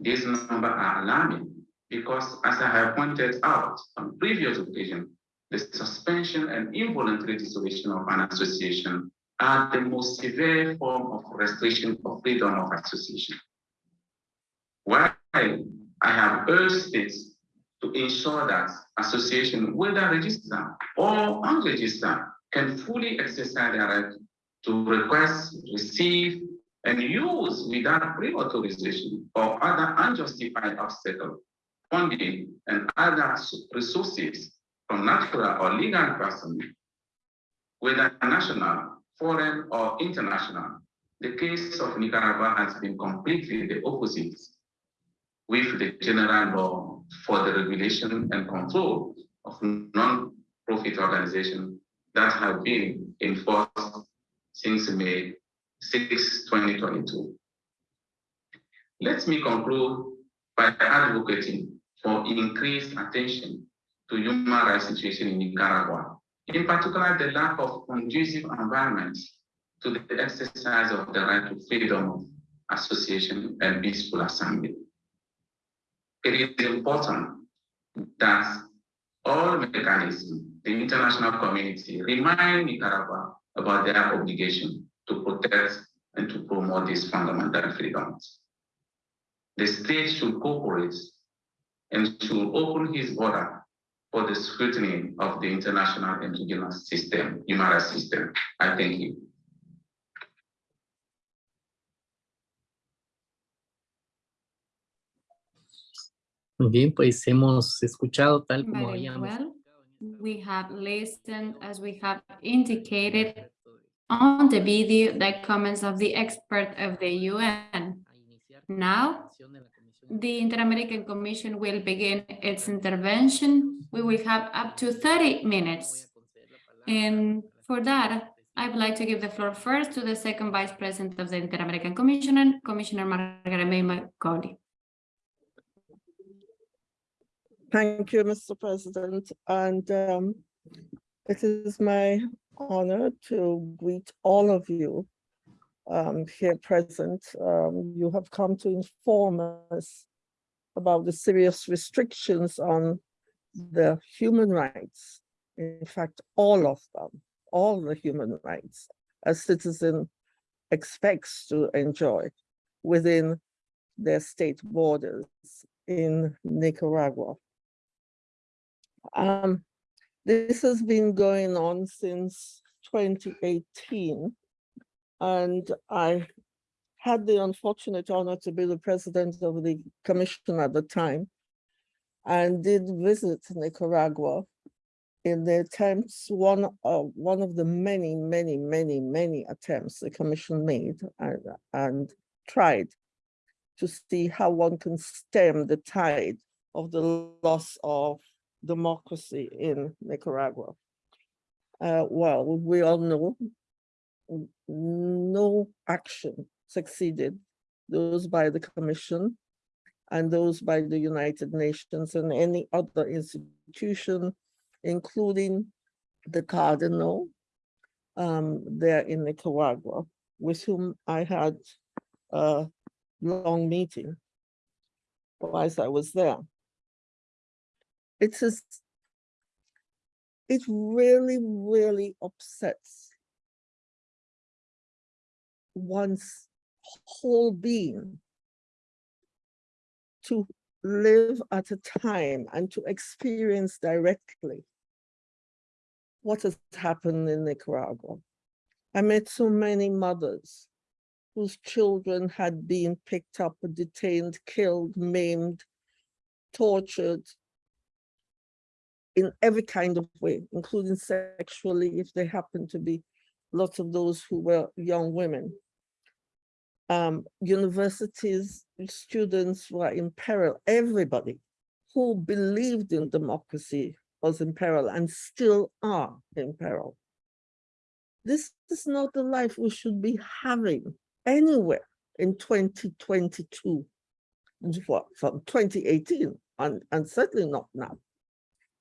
These numbers are alarming because, as I have pointed out on previous occasions, the suspension and involuntary dissolution of an association are the most severe form of restriction of freedom of association. While I have urged states to ensure that association, whether registered or unregistered, can fully exercise their right to request, receive, and use without pre-authorization or other unjustified obstacle, funding, and other resources from natural or legal persons, whether national, foreign, or international. The case of Nicaragua has been completely the opposite with the general law for the regulation and control of non-profit organizations that have been enforced since May 6, 2022. Let me conclude by advocating for increased attention to human rights situation in Nicaragua, in particular the lack of conducive environment to the exercise of the right to freedom of association and peaceful assembly. It is important that all mechanisms, the international community, remind Nicaragua about their obligation to protect and to promote these fundamental freedoms. The state should cooperate and should open his border for the scrutiny of the international and regional system, human rights system. I thank you. Muy bien, pues hemos escuchado tal como Very habíamos well. We have listened, as we have indicated on the video, the comments of the expert of the UN. Now, The Inter-American Commission will begin its intervention. We will have up to 30 minutes. And for that, I would like to give the floor first to the second Vice President of the Inter-American Commission, Commissioner Margaret May Macaulay. Thank you, Mr. President, and um, it is my honor to greet all of you um, here present. Um, you have come to inform us about the serious restrictions on the human rights. In fact, all of them, all the human rights a citizen expects to enjoy within their state borders in Nicaragua. Um, this has been going on since 2018. And I had the unfortunate honor to be the president of the commission at the time. and did visit Nicaragua in the attempts, one of, one of the many, many, many, many attempts the commission made and, and tried to see how one can stem the tide of the loss of democracy in Nicaragua. Uh, well, we all know no action succeeded, those by the commission and those by the United Nations and any other institution, including the cardinal um, there in Nicaragua, with whom I had a long meeting whilst I was there. It is, it really, really upsets one's whole being to live at a time and to experience directly what has happened in Nicaragua. I met so many mothers whose children had been picked up, detained, killed, maimed, tortured in every kind of way, including sexually, if they happen to be lots of those who were young women. Um, universities, students were in peril, everybody who believed in democracy was in peril and still are in peril. This is not the life we should be having anywhere in 2022, from 2018, and, and certainly not now,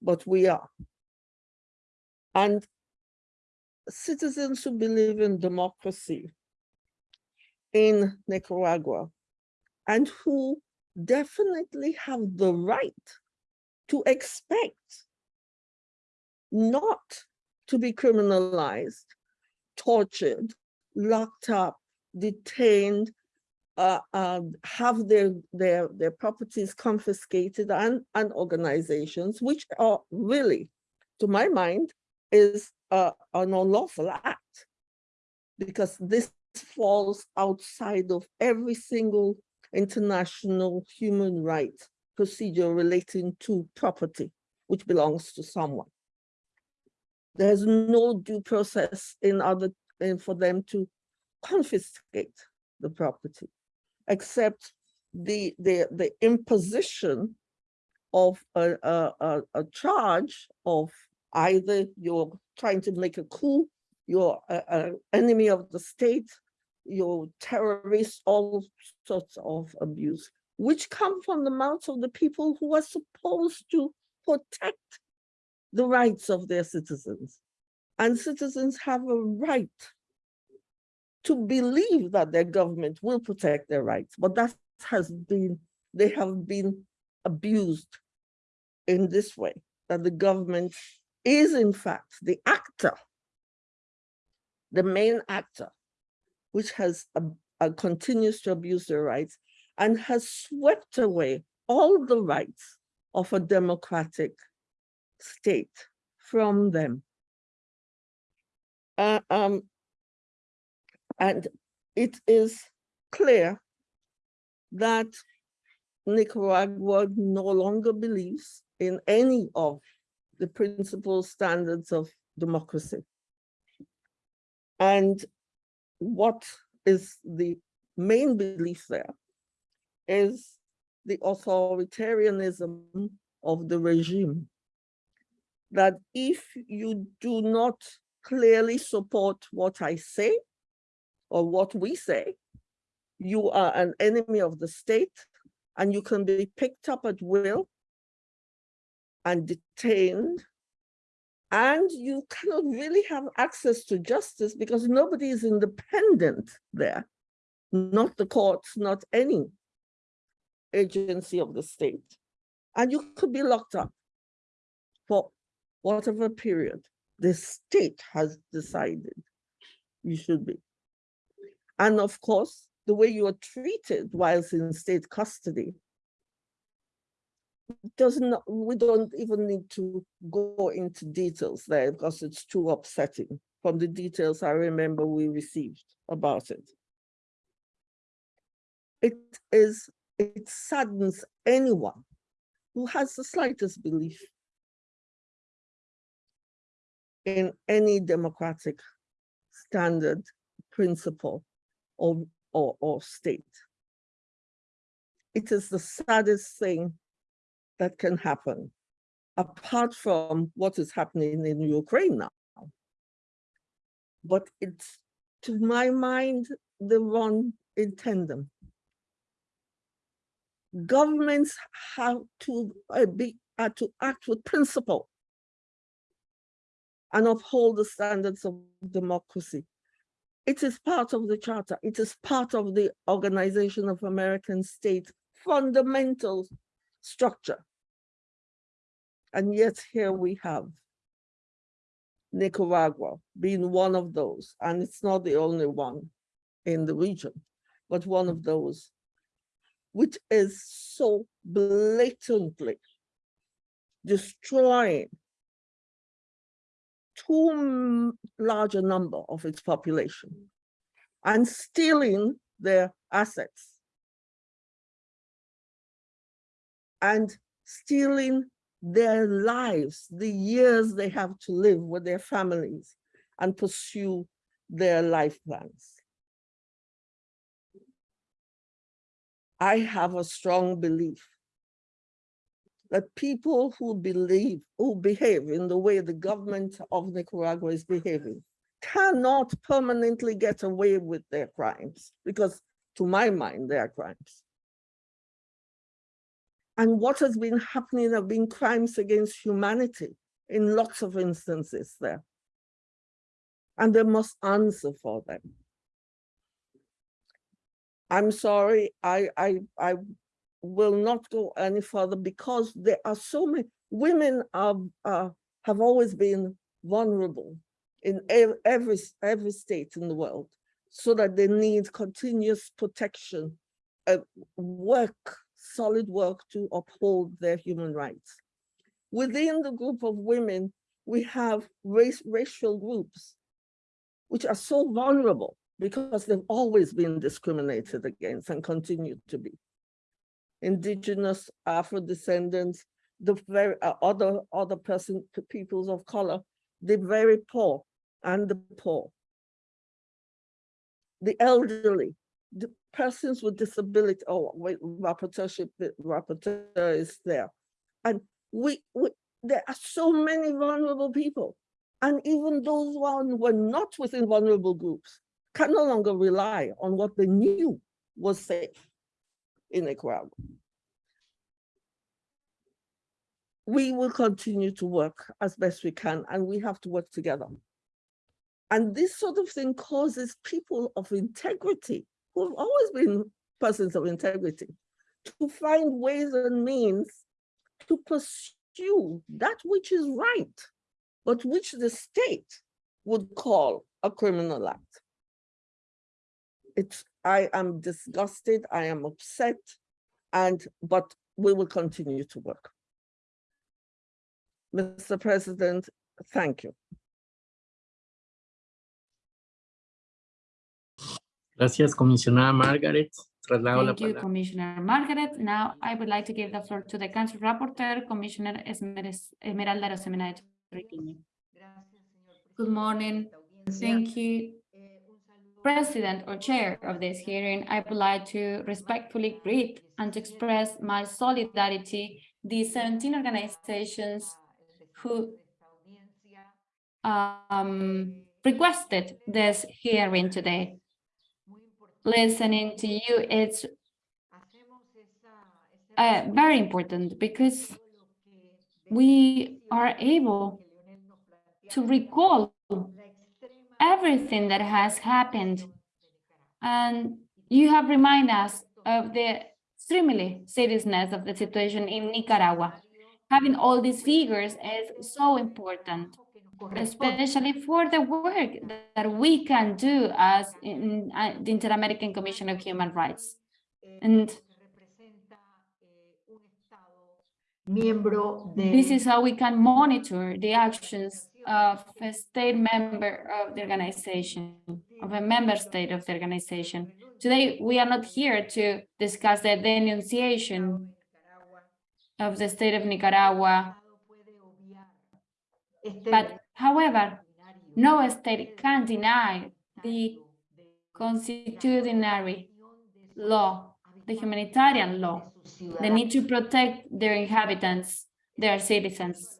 but we are. And citizens who believe in democracy in Nicaragua and who definitely have the right to expect not to be criminalized, tortured, locked up, detained, uh, uh, have their, their, their properties confiscated and, and organizations, which are really, to my mind, is uh, an unlawful act. Because this falls outside of every single international human rights procedure relating to property, which belongs to someone. There's no due process in order in for them to confiscate the property, except the, the, the imposition of a, a, a, charge of either you're trying to make a coup, you're an enemy of the state, you're terrorist, all sorts of abuse, which come from the mouths of the people who are supposed to protect the rights of their citizens. And citizens have a right to believe that their government will protect their rights, but that has been, they have been abused in this way, that the government is in fact the actor, the main actor, which has uh, uh, continues to abuse their rights and has swept away all the rights of a democratic state from them. Uh, um, and it is clear that Nicaragua no longer believes in any of the principal standards of democracy. And what is the main belief there is the authoritarianism of the regime. That if you do not clearly support what I say or what we say, you are an enemy of the state and you can be picked up at will and detained and you cannot really have access to justice because nobody is independent there, not the courts, not any agency of the state. And you could be locked up for whatever period the state has decided you should be. And of course, the way you are treated whilst in state custody doesn't, we don't even need to go into details there because it's too upsetting from the details I remember we received about it. It is, it saddens anyone who has the slightest belief in any democratic standard, principle, or, or, or state. It is the saddest thing that can happen, apart from what is happening in Ukraine now. But it's, to my mind, the run in tandem. Governments have to uh, be, are to act with principle and uphold the standards of democracy. It is part of the charter. It is part of the Organization of American States fundamental structure. And yet here we have Nicaragua being one of those, and it's not the only one in the region, but one of those which is so blatantly destroying too large a number of its population and stealing their assets and stealing their lives, the years they have to live with their families and pursue their life plans. I have a strong belief that people who believe, who behave in the way the government of Nicaragua is behaving, cannot permanently get away with their crimes, because to my mind, they are crimes. And what has been happening have been crimes against humanity in lots of instances there. And they must answer for them. I'm sorry, I, I, I will not go any further because there are so many, women are, uh, have always been vulnerable in every, every state in the world, so that they need continuous protection, uh, work, solid work to uphold their human rights. Within the group of women, we have race, racial groups, which are so vulnerable because they've always been discriminated against and continue to be. Indigenous, Afro-descendants, the very uh, other other person peoples of color, the very poor and the poor, the elderly, the persons with disability. Oh, wait, rapporteurship, rapporteur is there, and we, we there are so many vulnerable people, and even those who were not within vulnerable groups can no longer rely on what they knew was safe in Nicaragua. We will continue to work as best we can, and we have to work together. And this sort of thing causes people of integrity, who have always been persons of integrity, to find ways and means to pursue that which is right, but which the state would call a criminal act. It's, I am disgusted, I am upset, and, but we will continue to work. Mr. President, thank you. Gracias, comisionada Margaret. Traslado la Thank you, palabra. Commissioner Margaret. Now I would like to give the floor to the Country Rapporteur, Commissioner Esmeres- Esmeralda Rosemena de Troitiño. Good morning. Thank you, President or Chair of this hearing. I would like to respectfully greet and to express my solidarity the 17 organizations who um, requested this hearing today. Listening to you, it's uh, very important because we are able to recall everything that has happened. And you have reminded us of the extremely seriousness of the situation in Nicaragua. Having all these figures is so important, especially for the work that we can do as in uh, the Inter-American Commission of Human Rights. And This is how we can monitor the actions of a state member of the organization, of a member state of the organization. Today, we are not here to discuss the denunciation of the state of Nicaragua. But however, no state can deny the constitutionary law, the humanitarian law, the need to protect their inhabitants, their citizens.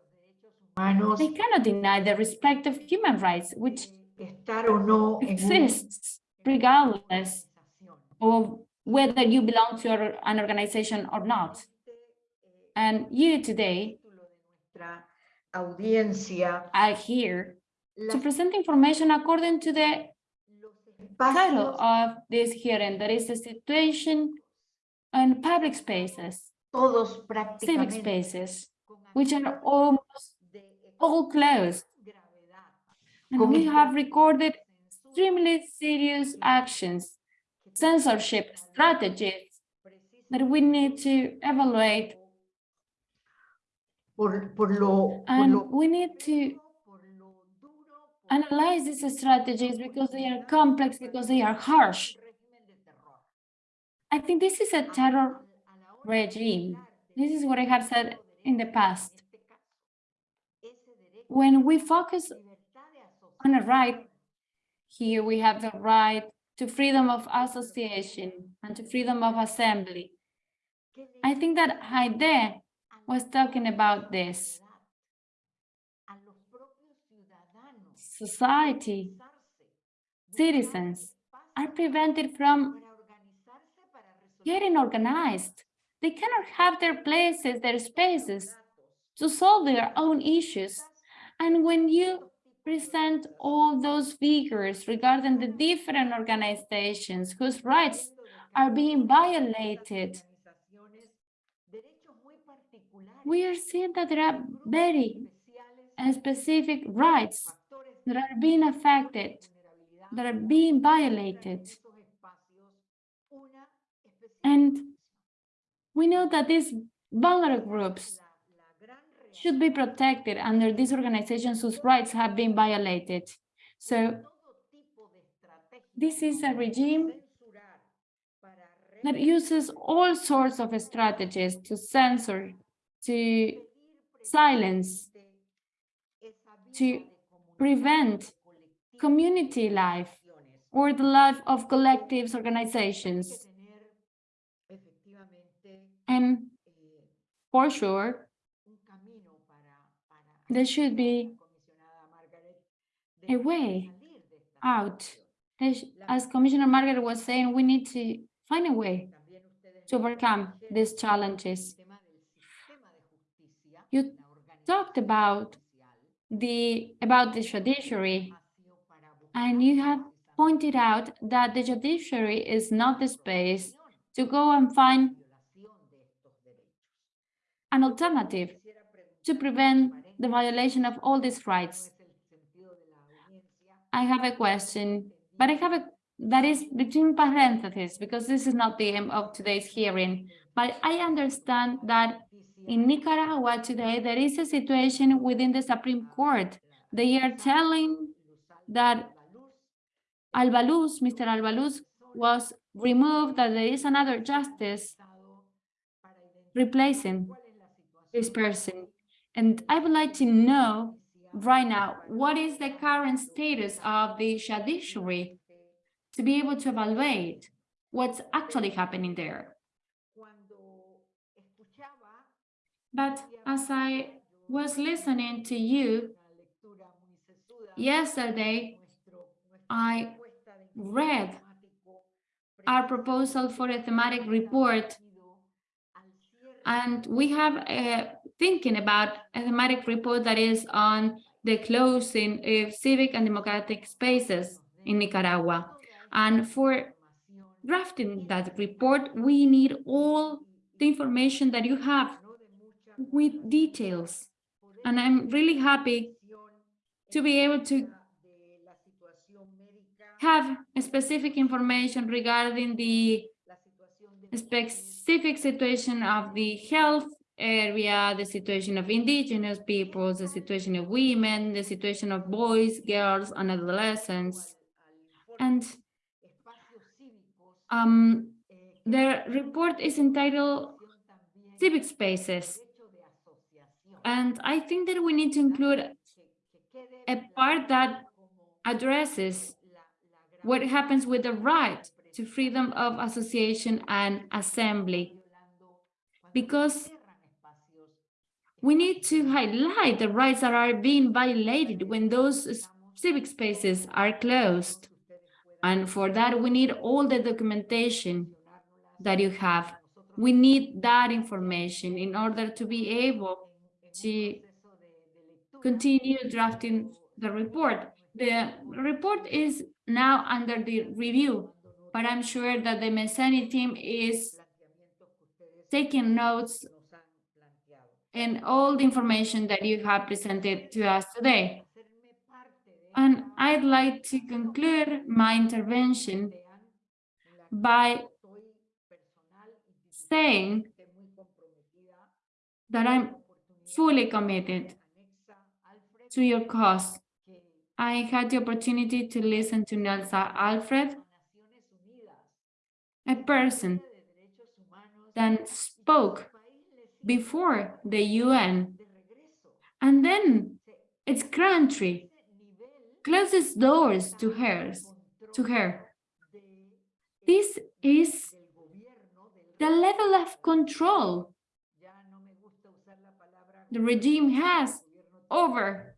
They cannot deny the respect of human rights, which estar o no exists regardless of whether you belong to an organization or not. And you today are here to present information according to the title of this hearing, that is the situation on public spaces, civic spaces, which are almost all closed. And we have recorded extremely serious actions, censorship strategies that we need to evaluate and we need to complejo, por lo duro, por analyze these strategies because they are complex, because they are harsh. un régimen de terror. I think this is a terror Al- a la hora de regime. This is what I have said in the past. When we focus on a right, here we have the right to freedom of association and to freedom of assembly. I think that Haide was talking about this. Society, citizens are prevented from getting organized. They cannot have their places, their spaces to solve their own issues. And when you present all those figures regarding the different organizations whose rights are being violated, we are seeing that there are very specific rights that are being affected, that are being violated. And we know that these vulnerable groups should be protected under these organizations whose rights have been violated. So this is a regime that uses all sorts of strategies to censor, to silence, to prevent community life or the life of collectives, organizations. And for sure, there should be a way out. As- Commissioner Margaret was saying, we need to find a way to overcome these challenges. You talked about the, about the judiciary, and you have pointed out that the judiciary is not the space to go and find an alternative to prevent the violation of all these rights. I have a question, but I have a, that is between parentheses, because this is not the aim of today's hearing. But I understand that in Nicaragua today, there is a situation within the Supreme Court. They are telling that Alba Luz, Mr. Alba Luz was removed, that there is another justice replacing this person. And I would like to know right now, what is the current status of the judiciary to be able to evaluate what's actually happening there? But as I was listening to you yesterday, I read our proposal for a thematic report, and we have a thinking about a thematic report that is on the closing of civic and democratic spaces in Nicaragua. And for drafting that report, we need all the information that you have with details. And I'm really happy to be able to have specific information regarding the specific situation of the health area, the situation of indigenous peoples, the situation of women, the situation of boys, girls, and adolescents. And um, the report is entitled Civic Spaces, And I think that we need to include a part that addresses what happens with the right to freedom of association and assembly. Because we need to highlight the rights that are being violated when those civic spaces are closed. And for that, we need all the documentation that you have. We need that information in order to be able to continue drafting the report. The report is now under the review, but I'm sure that the MESENI team is taking notes and all the information that you have presented to us today. And I'd like to conclude my intervention by saying that I'm fully committed to your cause. I had the opportunity to listen to Anexa Alfred, a person that spoke before the UN, and then its country closes doors to hers, to her. This is the level of control the regime has over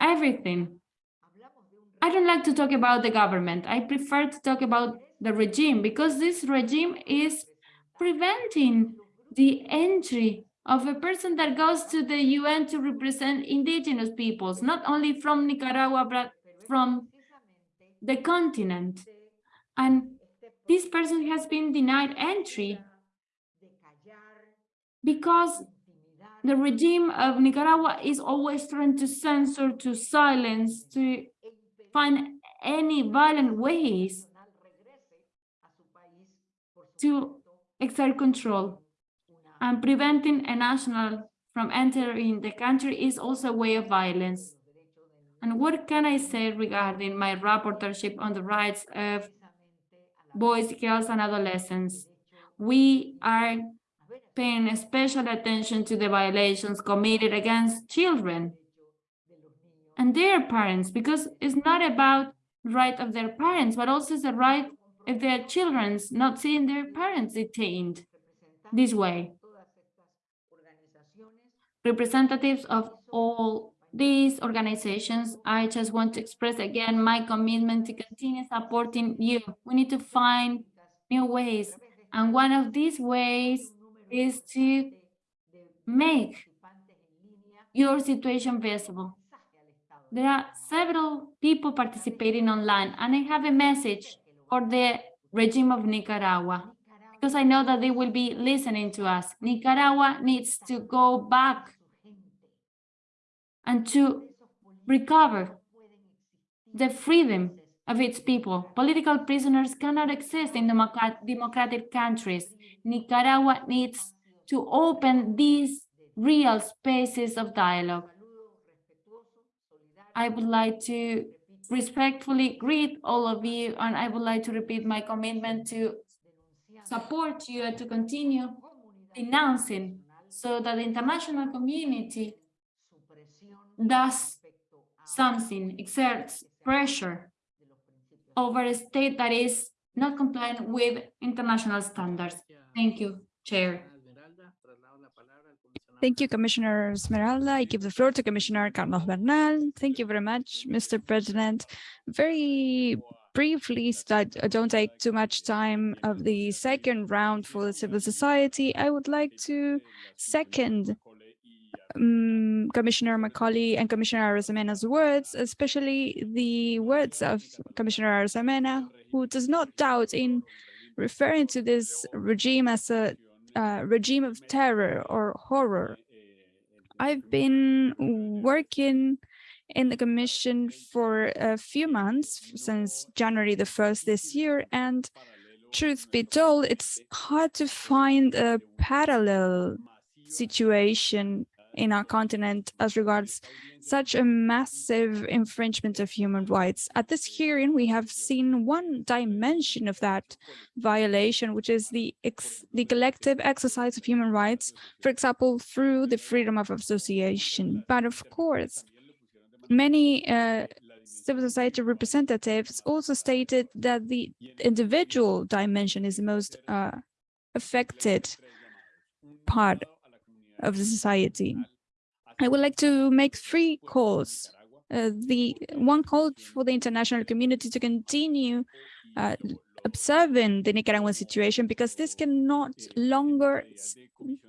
everything. I don't like to talk about the government. I prefer to talk about the regime because this regime is preventing the entry of a person that goes to the UN to represent indigenous peoples, not only from Nicaragua, but from the continent. And this person has been denied entry because the regime of Nicaragua is always trying to censor, to silence, to find any violent ways to exert control. And preventing a national from entering the country is also a way of violence. And what can I say regarding my rapporteurship on the rights of boys, girls, and adolescents? We are paying special attention to the violations committed against children and their parents, because it's not about the right of their parents, but also the right of their children's not seeing their parents detained this way. Representatives of all these organizations, I just want to express again my commitment to continue supporting you. We need to find new ways. And one of these ways is to make your situation visible. There are several people participating online, and I have a message for the regime of Nicaragua, because I know that they will be listening to us. Nicaragua needs to go back and to recover the freedom of its people. Political prisoners cannot exist in democrat- democratic countries. Nicaragua needs to open these real spaces of dialogue. I would like to respectfully greet all of you, and I would like to repeat my commitment to support you to continue denouncing so that the international community does something, exerts pressure over a state that is not compliant with international standards. Thank you, Chair. Thank you, Commissioner Esmeralda. I give the floor to Commissioner Carlos Bernal. Thank you very much, Mr. President. Very briefly, I don't take too much time of the second round for the civil society, I would like to second um, Commissioner Macaulay and Commissioner Arosemena's words, especially the words of Commissioner Arosemena, who does not doubt in referring to this regime as a uh, regime of terror or horror. I've been working in the commission for a few months since January the 1st this year and truth be told it's hard to find a parallel situation in our continent as regards such a massive infringement of human rights. At this hearing, we have seen one dimension of that violation, which is the, the collective exercise of human rights, for example, through the freedom of association. But of course, many uh, civil society representatives also stated that the individual dimension is the most uh, affected part of the society. I would like to make three calls. Uh, the one call for the international community to continue uh, observing the Nicaraguan situation because this cannot longer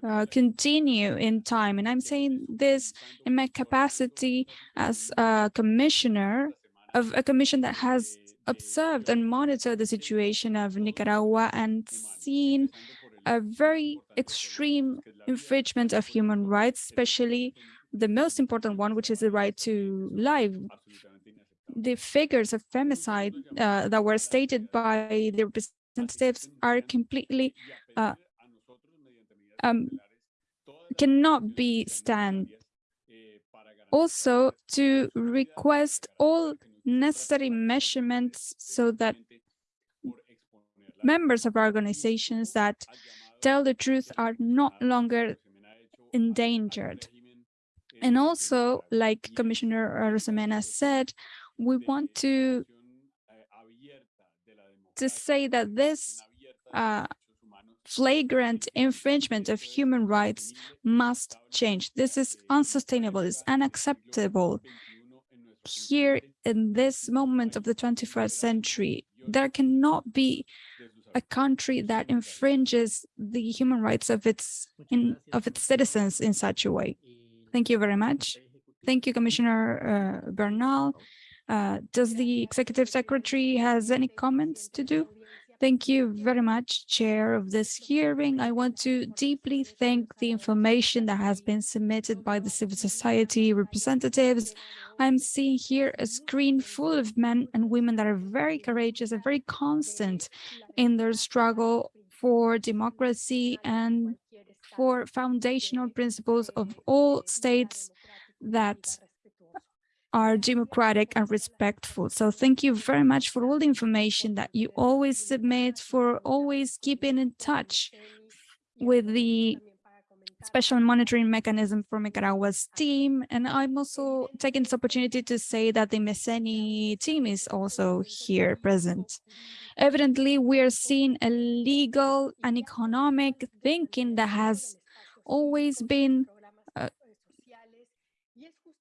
uh, continue in time. And I'm saying this in my capacity as a commissioner of a commission that has observed and monitored the situation of Nicaragua and seen a very extreme infringement of human rights, especially the most important one, which is the right to life. The figures of femicide uh, that were stated by the representatives are completely uh, um, cannot be stand. Also, to request all necessary measurements so that members of organizations that tell the truth are not longer endangered. And also, like Commissioner Arosemena said, we want to, to say that this uh, flagrant infringement of human rights must change. This is unsustainable, it's unacceptable. Here in this moment of the 21st century, there cannot be a country that infringes the human rights of its in, of its citizens in such a way. Thank you very much. Thank you, Commissioner uh, Bernal. Uh, does the executive secretary has any comments to do? Thank you very much, Chair of this hearing. I want to deeply thank the information that has been submitted by the civil society representatives. I'm seeing here a screen full of men and women that are very courageous and very constant in their struggle for democracy and for foundational principles of all states that are democratic and respectful. So thank you very much for all the information that you always submit, for always keeping in touch with the special monitoring mechanism for Nicaragua's team. And I'm also taking this opportunity to say that the MESENI team is also here present. Evidently, we are seeing a legal and economic thinking that has always been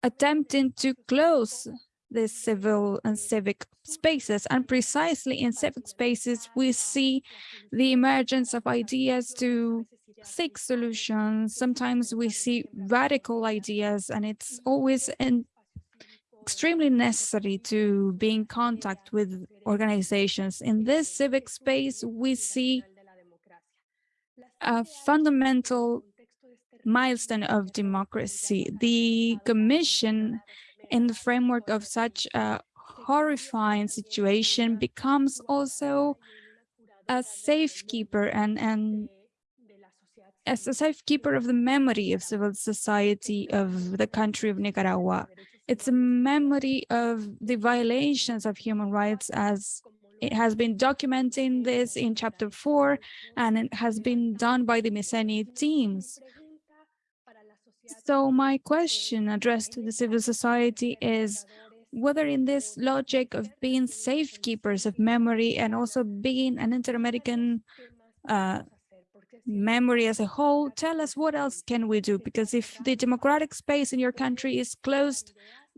attempting to close the civil and civic spaces. And precisely in civic spaces, we see the emergence of ideas to seek solutions. Sometimes we see radical ideas, and it's always in extremely necessary to be in contact with organizations. In this civic space, we see a fundamental milestone of democracy. The Commission, in the framework of such a horrifying situation, becomes also a safekeeper and, and as a safekeeper of the memory of civil society of the country of Nicaragua. It's a memory of the violations of human rights as it has been documenting this in chapter four, and it has been done by the MESENI teams. So my question addressed to the civil society is whether in this logic of being safekeepers of memory and also being an inter-American uh, memory as a whole, tell us what else can we do? Because if the democratic space in your country is closed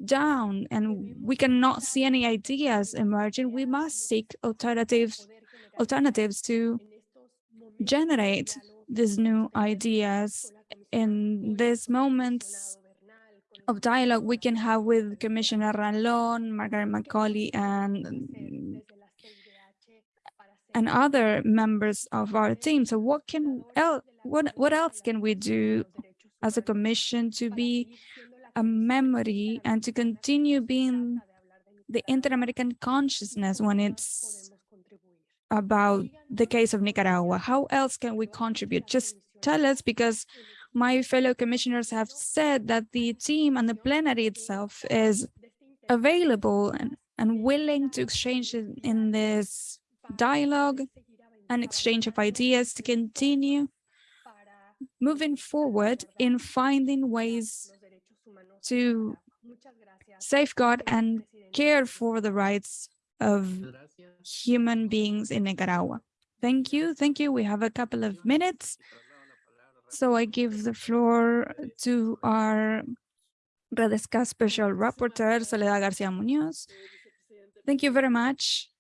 down and we cannot see any ideas emerging, we must seek alternatives, alternatives to generate these new ideas in these moments of dialogue we can have with Commissioner Ralón, Margaret Macaulay, and and other members of our team. So what can el what what else can we do as a commission to be a memory and to continue being the inter-American consciousness when it's about the case of Nicaragua? How else can we contribute? Just tell us because my fellow commissioners have said that the team and the plenary itself is available and, and willing to exchange in, in this dialogue and exchange of ideas to continue moving forward in finding ways to safeguard and care for the rights of human beings in Nicaragua. Thank you. Thank you. We have a couple of minutes. So I give the floor to our Redesca Special Rapporteur, Soledad Garcia Muñoz. Thank you very much.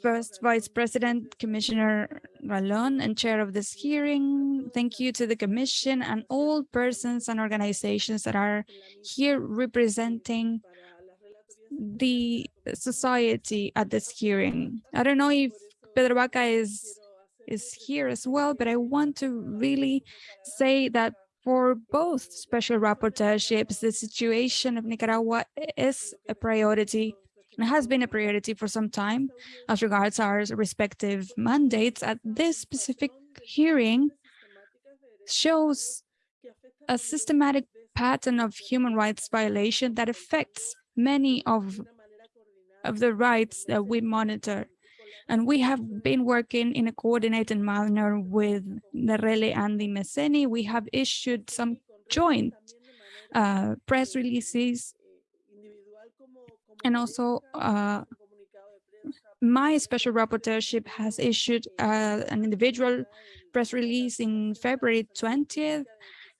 First Vice President, Commissioner Ralón, and Chair of this hearing. Thank you to the Commission and all persons and organizations that are here representing the society at this hearing. I don't know if Pedro Vaca is is here as well, but I want to really say that for both special rapporteurships, the situation of Nicaragua is a priority and has been a priority for some time as regards our respective mandates at this specific hearing shows a systematic pattern of human rights violation that affects many of, of the rights that we monitor. And we have been working in a coordinated manner with Nerele and the MESENI. We have issued some joint uh, press releases and also uh, my special rapporteurship has issued uh, an individual press release in February 20th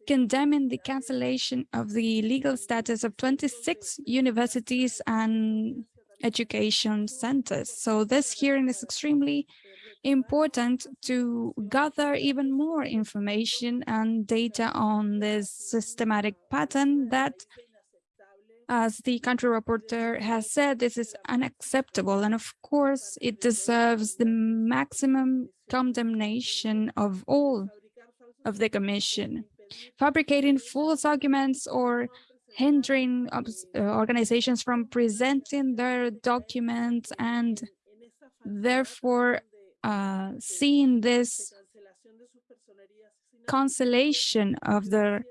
condemning the cancellation of the legal status of 26 universities and education centers. So this hearing is extremely important to gather even more information and data on this systematic pattern that as the country reporter has said, this is unacceptable. And of course, it deserves the maximum condemnation of all of the commission. Fabricating false arguments or hindering uh, organizations from presenting their documents and therefore uh, seeing this cancellation of their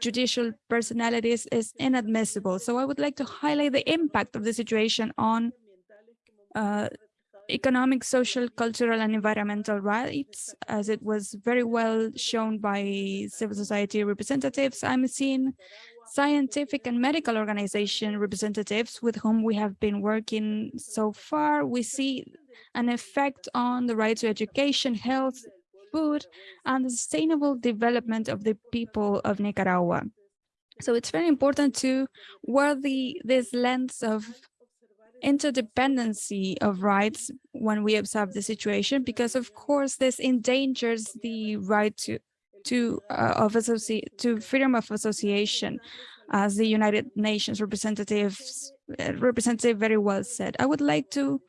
judicial personalities is inadmissible. So I would like to highlight the impact of the situation on uh, economic, social, cultural, and environmental rights, as it was very well shown by civil society representatives. I'm seeing scientific and medical organization representatives with whom we have been working so far. We see an effect on the right to education, health, food and the sustainable development of the people of Nicaragua. So it's very important to wear the this lens of interdependency of rights when we observe the situation, because of course this endangers the right to to uh, of to freedom of association, as the United Nations representatives uh, representative very well said. I would like to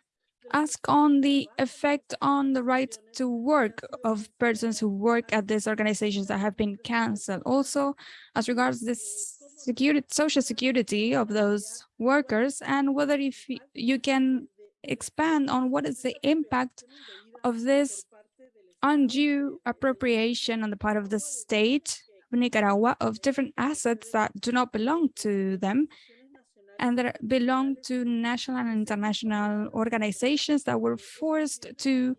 ask on the effect on the right to work of persons who work at these organizations that have been canceled. Also, as regards this security, social security of those workers, and whether if you can expand on what is the impact of this undue appropriation on the part of the state of Nicaragua of different assets that do not belong to them and that belong to national and international organizations that were forced to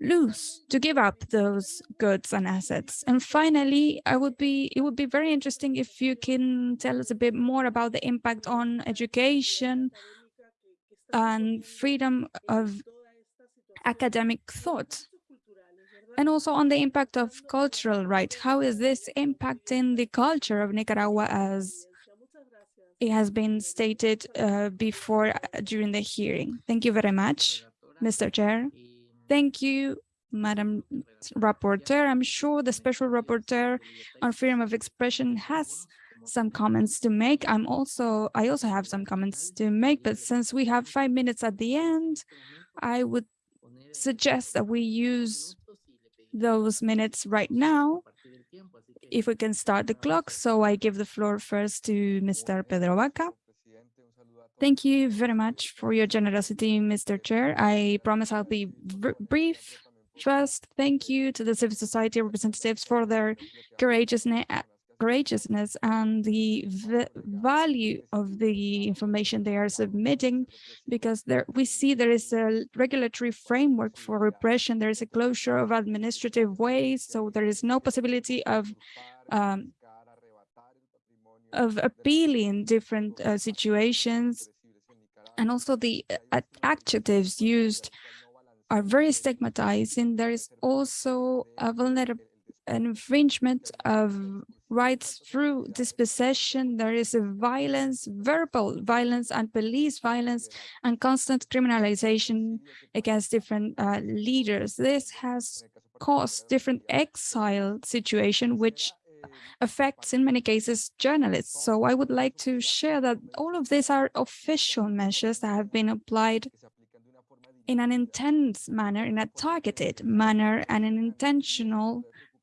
lose, to give up those goods and assets. And finally, I would be it would be very interesting if you can tell us a bit more about the impact on education and freedom of academic thought and also on the impact of cultural rights. How is this impacting the culture of Nicaragua as it has been stated uh, before uh, during the hearing. Thank you very much, Mr. Chair. Thank you, Madam Rapporteur. I'm sure the Special Rapporteur on Freedom of Expression has some comments to make. I'm also, I also have some comments to make, but since we have five minutes at the end, I would suggest that we use those minutes right now if we can start the clock. So I give the floor first to Mr. Pedro Vaca. Thank you very much for your generosity, Mr. Chair. I promise I'll be brief. First, thank you to the civil society representatives for their courageousness, courageousness and the value of the information they are submitting, because there we see there is a regulatory framework for repression. There is a closure of administrative ways, so there is no possibility of um, of appealing different uh, situations and also the uh, adjectives used are very stigmatizing. There is also a vulnerable an infringement of rights through dispossession. There is a violence, verbal violence and police violence and constant criminalization against different uh, leaders. This has caused different exile situation, which affects in many cases journalists. So I would like to share that all of these are official measures that have been applied in an intense manner, in a targeted manner and an intentional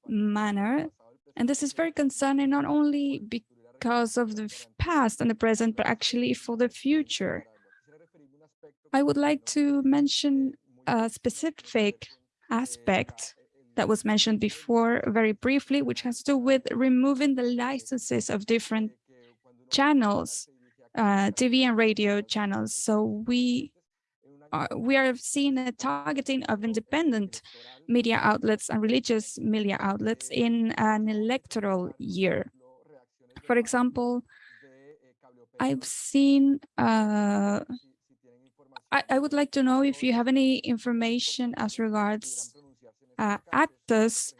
manner. And this is very concerning not only because of the past and the present, but actually for the future. I would like to mention a specific aspect that was mentioned before very briefly, which has to do with removing the licenses of different channels, uh, TV and radio channels. So we are, we are seeing a targeting of independent media outlets and religious media outlets in an electoral year. For example, I've seen, uh, I, I would like to know if you have any information as regards uh, actors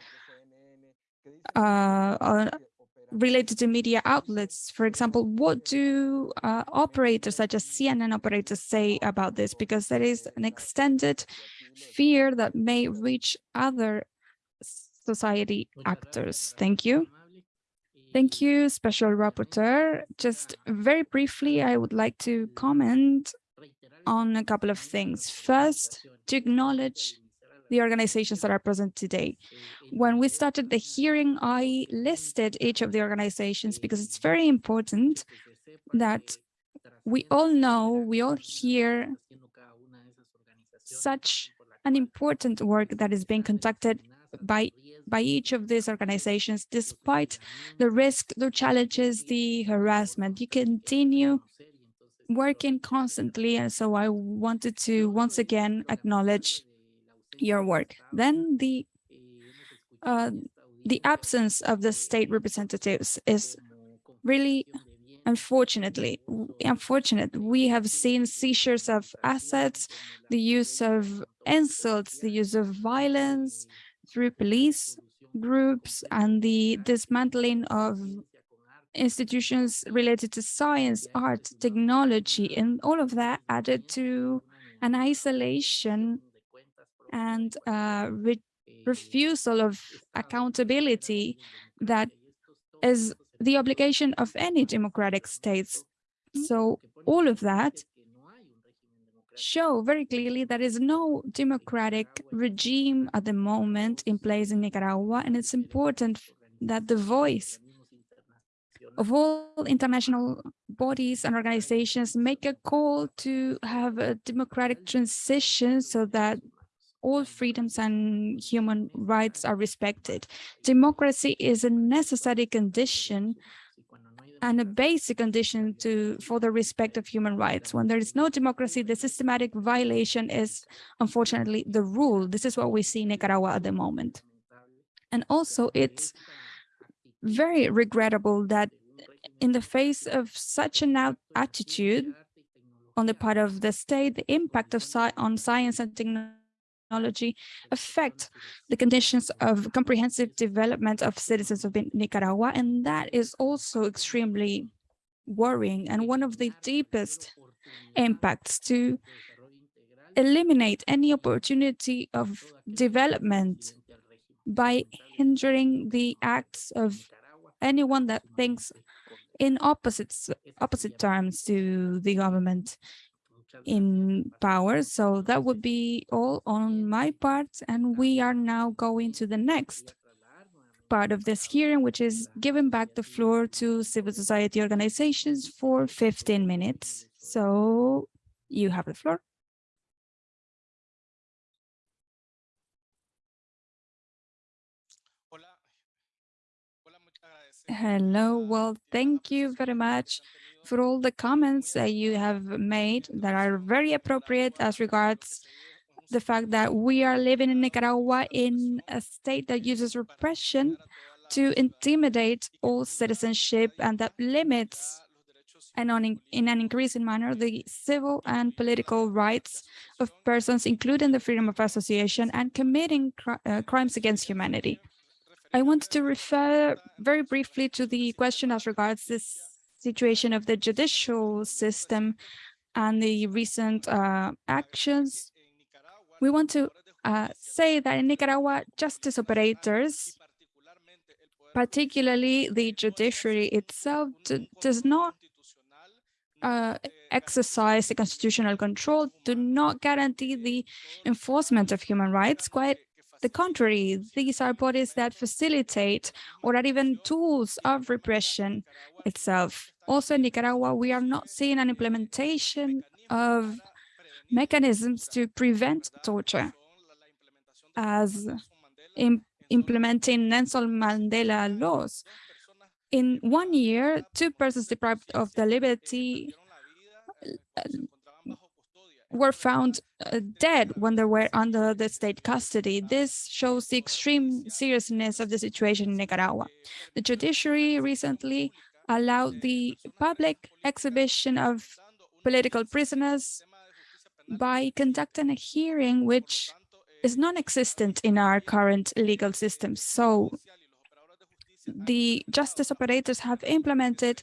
uh, related to media outlets. For example, what do uh, operators such as CNN operators say about this? Because there is an extended fear that may reach other society actors. Thank you. Thank you, Special Rapporteur. Just very briefly, I would like to comment on a couple of things. First, to acknowledge the organizations that are present today. When we started the hearing, I listed each of the organizations because it's very important that we all know, we all hear such an important work that is being conducted by by each of these organizations, despite the risk, the challenges, the harassment. You continue working constantly. And so I wanted to once again acknowledge your work. Then the uh, the absence of the state representatives is really unfortunately unfortunate we have seen seizures of assets the use of insults the use of violence through police groups and the dismantling of institutions related to science art technology and all of that added to an isolation and uh, re refusal of accountability that is the obligation of any democratic states. So all of that show very clearly there is no democratic regime at the moment in place in Nicaragua, and it's important that the voice of all international bodies and organizations make a call to have a democratic transition so that all freedoms and human rights are respected. Democracy is a necessary condition and a basic condition to for the respect of human rights. When there is no democracy, the systematic violation is unfortunately the rule. This is what we see in Nicaragua at the moment. And also it's very regrettable that in the face of such an attitude on the part of the state, the impact of sci on science and technology technology affect the conditions of comprehensive development of citizens of Nicaragua. And that is also extremely worrying and one of the deepest impacts to eliminate any opportunity of development by hindering the acts of anyone that thinks in opposites opposite terms to the government in power. So that would be all on my part. And we are now going to the next part of this hearing, which is giving back the floor to civil society organizations for 15 minutes. So you have the floor. Hello, well, thank you very much for all the comments that you have made that are very appropriate as regards the fact that we are living in Nicaragua in a state that uses repression to intimidate all citizenship and that limits and on in, in an increasing manner the civil and political rights of persons, including the freedom of association and committing cri uh, crimes against humanity. I want to refer very briefly to the question as regards this situation of the judicial system and the recent uh, actions. We want to uh, say that in Nicaragua, justice operators, particularly the judiciary itself, does not uh, exercise the constitutional control, do not guarantee the enforcement of human rights. Quite the contrary, these are bodies that facilitate or are even tools of repression itself. Also in Nicaragua, we are not seeing an implementation of mechanisms to prevent torture as in implementing Nelson Mandela laws. In one year, two persons deprived of the liberty were found uh, dead when they were under the state custody. This shows the extreme seriousness of the situation in Nicaragua. The judiciary recently allowed the public exhibition of political prisoners by conducting a hearing which is non-existent in our current legal system. So the justice operators have implemented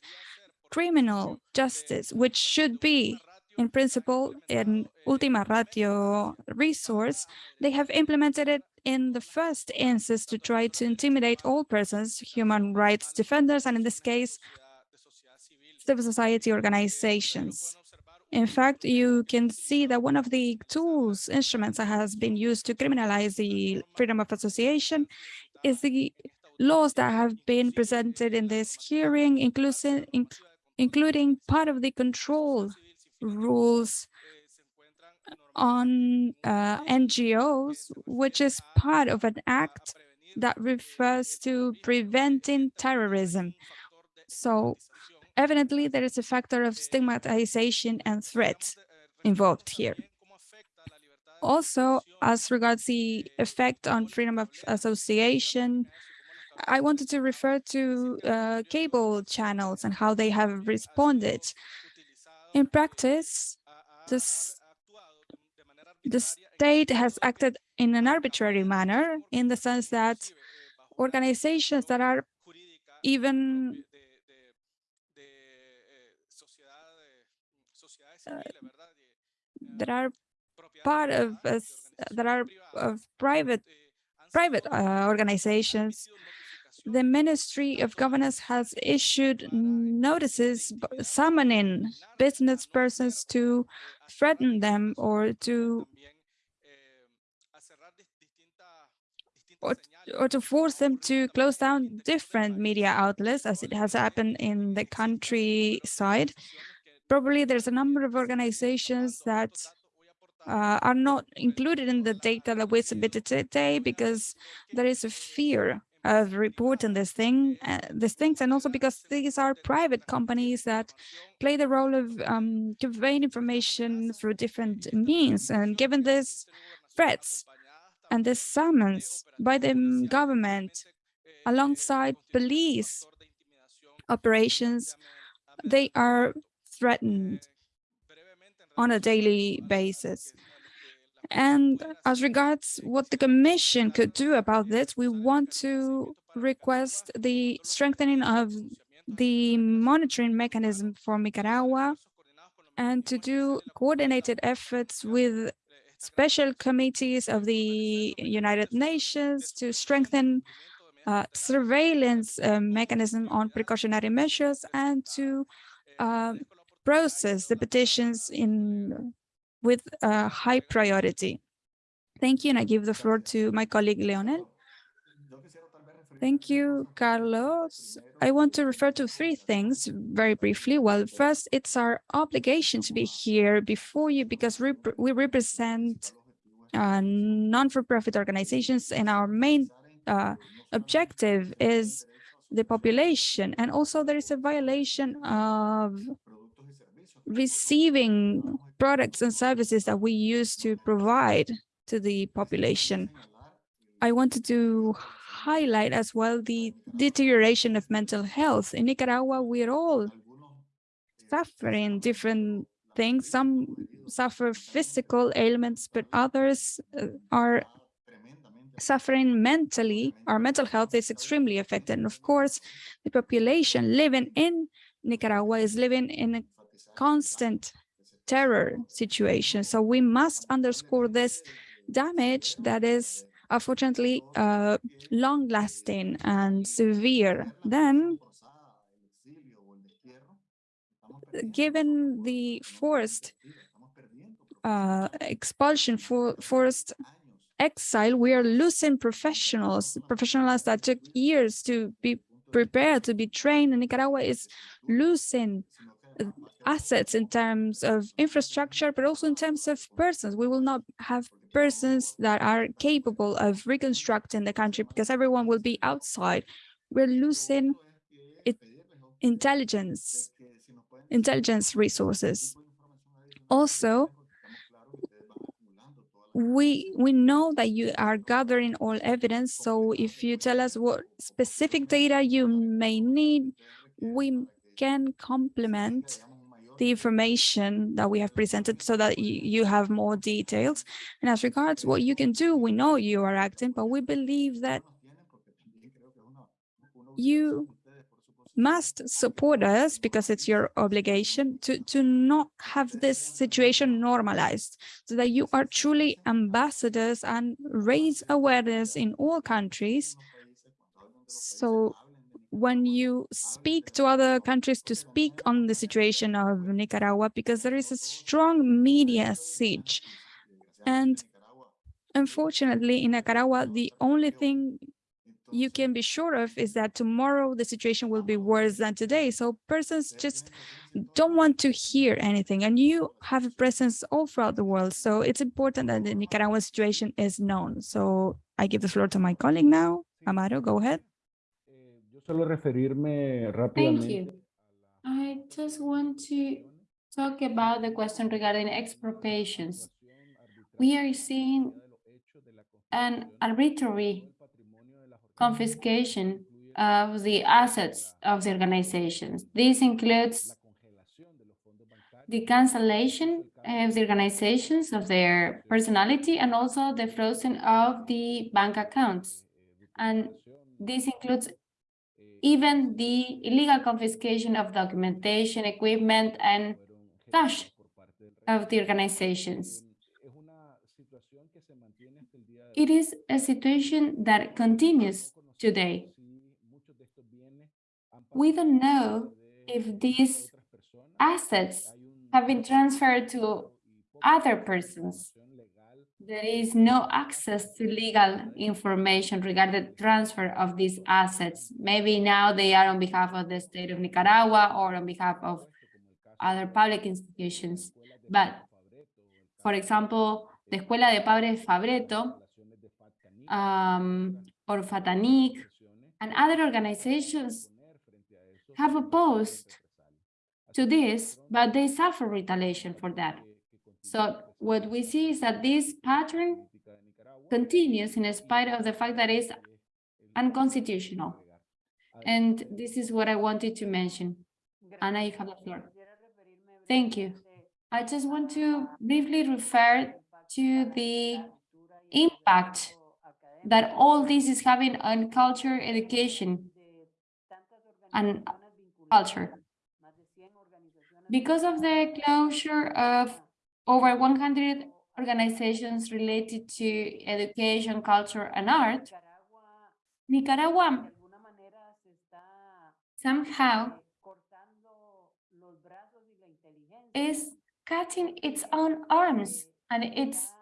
criminal justice, which should be in principle, in Ultima Ratio resource, they have implemented it in the first instance to try to intimidate all persons, human rights defenders, and in this case, civil society organizations. In fact, you can see that one of the tools, instruments that has been used to criminalize the freedom of association is the laws that have been presented in this hearing, inclusive, including part of the control rules on uh, NGOs, which is part of an act that refers to preventing terrorism. So evidently there is a factor of stigmatization and threat involved here. Also, as regards the effect on freedom of association, I wanted to refer to uh, cable channels and how they have responded. In practice, this, the state has acted in an arbitrary manner in the sense that organizations that are even uh, that are part of us, that are of private private uh, organizations the Ministry of Governance has issued notices summoning business persons to threaten them or to or, or to force them to close down different media outlets as it has happened in the countryside. Probably there's a number of organizations that uh, are not included in the data that we submitted today because there is a fear of reporting this thing, uh, these things, and also because these are private companies that play the role of um, conveying information through different means. And given these threats and this summons by the government alongside police operations, they are threatened on a daily basis. And as regards what the Commission could do about this, we want to request the strengthening of the monitoring mechanism for Nicaragua and to do coordinated efforts with special committees of the United Nations to strengthen uh, surveillance uh, mechanism on precautionary measures and to uh, process the petitions in with a high priority. Thank you, and I give the floor to my colleague Leonel. Thank you, Carlos. I want to refer to three things very briefly. Well, first, it's our obligation to be here before you because we, we represent uh, non-for-profit organizations and our main uh, objective is the population. And also there is a violation of receiving products and services that we used to provide to the population. I wanted to highlight as well the deterioration of mental health. In Nicaragua, we're all suffering different things. Some suffer physical ailments, but others uh, are suffering mentally. Our mental health is extremely affected. And of course, the population living in Nicaragua is living in a constant terror situation. So we must underscore this damage that is unfortunately uh, long lasting and severe. Then given the forced uh, expulsion for forced exile, we are losing professionals, professionals that took years to be prepared, to be trained. And Nicaragua is losing assets in terms of infrastructure, but also in terms of persons. We will not have persons that are capable of reconstructing the country because everyone will be outside. We're losing it, intelligence, intelligence resources. Also, we we know that you are gathering all evidence so if you tell us what specific data you may need we can complement the information that we have presented so that you, have more details and as regards what you can do we know you are acting but we believe that you must support us because it's your obligation to, to not have this situation normalized so that you are truly ambassadors and raise awareness in all countries. So when you speak to other countries to speak on the situation of Nicaragua, because there is a strong media siege. And unfortunately, in Nicaragua, the only thing you can be sure of is that tomorrow the situation will be worse than today. So persons just don't want to hear anything and you have a presence all throughout the world. So it's important that the Nicaraguan situation is known. So I give the floor to my colleague now. Amaru, go ahead. Thank you. I just want to talk about the question regarding expropriations. We are seeing an arbitrary confiscation of the assets of the organizations. This includes the cancellation of the organizations of their personality and also the frozen of the bank accounts. And this includes even the illegal confiscation of documentation, equipment, and cash of the organizations. It is a situation that continues today. We don't know if these assets have been transferred to other persons. There is no access to legal information regarding the transfer of these assets. Maybe now they are on behalf of the state of Nicaragua or on behalf of other public institutions. But, for example, the Escuela de Padres Fabretto um, or Fatanic and other organizations have opposed to this, but they suffer retaliation for that. So what we see is that this pattern continues in spite of the fact that it's unconstitutional. And this is what I wanted to mention. Anna, you have the floor. Thank you. I just want to briefly refer to the impact that all this is having on culture, education, and culture. Because of the closure of over 100 organizations related to education, culture, and art, Nicaragua somehow is cutting its own arms and its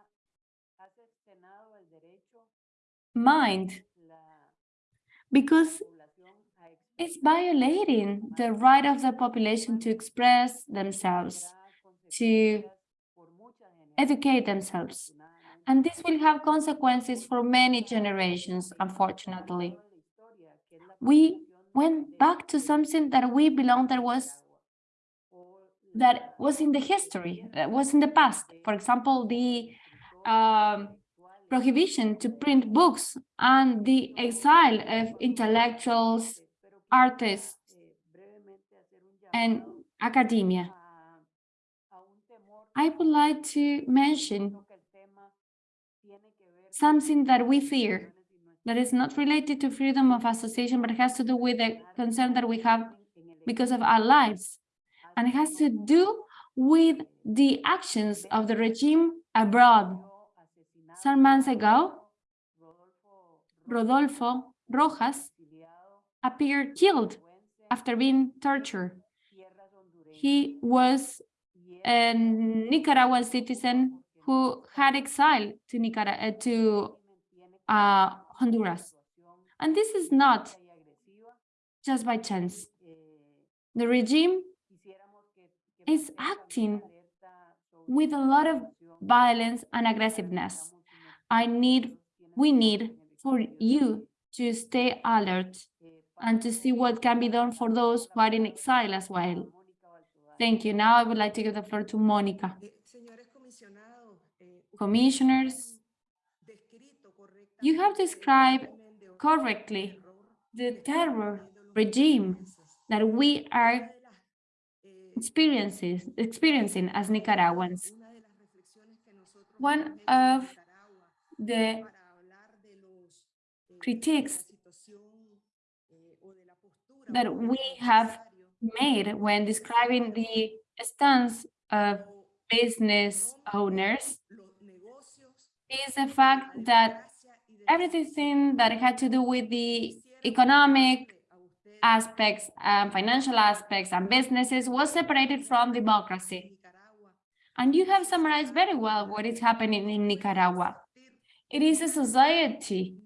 mind because it's violating the right of the population to express themselves, to educate themselves. And this will have consequences for many generations, unfortunately. We went back to something that we belong that was that was in the history, that was in the past. For example, the um, prohibition to print books and the exile of intellectuals, artists, and academia. I would like to mention something that we fear that is not related to freedom of association, but has to do with the concern that we have because of our lives. And it has to do with the actions of the regime abroad. Some months ago, Rodolfo Rojas appeared killed after being tortured. He was a Nicaraguan citizen who had exiled to Nicaragua, to uh, Honduras. And this is not just by chance. The regime is acting with a lot of violence and aggressiveness. I need, we need for you to stay alert and to see what can be done for those who are in exile as well. Thank you. Now I would like to give the floor to Monica. Commissioners, you have described correctly the terror regime that we are experiences, experiencing as Nicaraguans. One of the critiques that we have made when describing the stance of business owners is the fact that everything that had to do with the economic aspects and financial aspects and businesses was separated from democracy. And you have summarized very well what is happening in Nicaragua. It is a society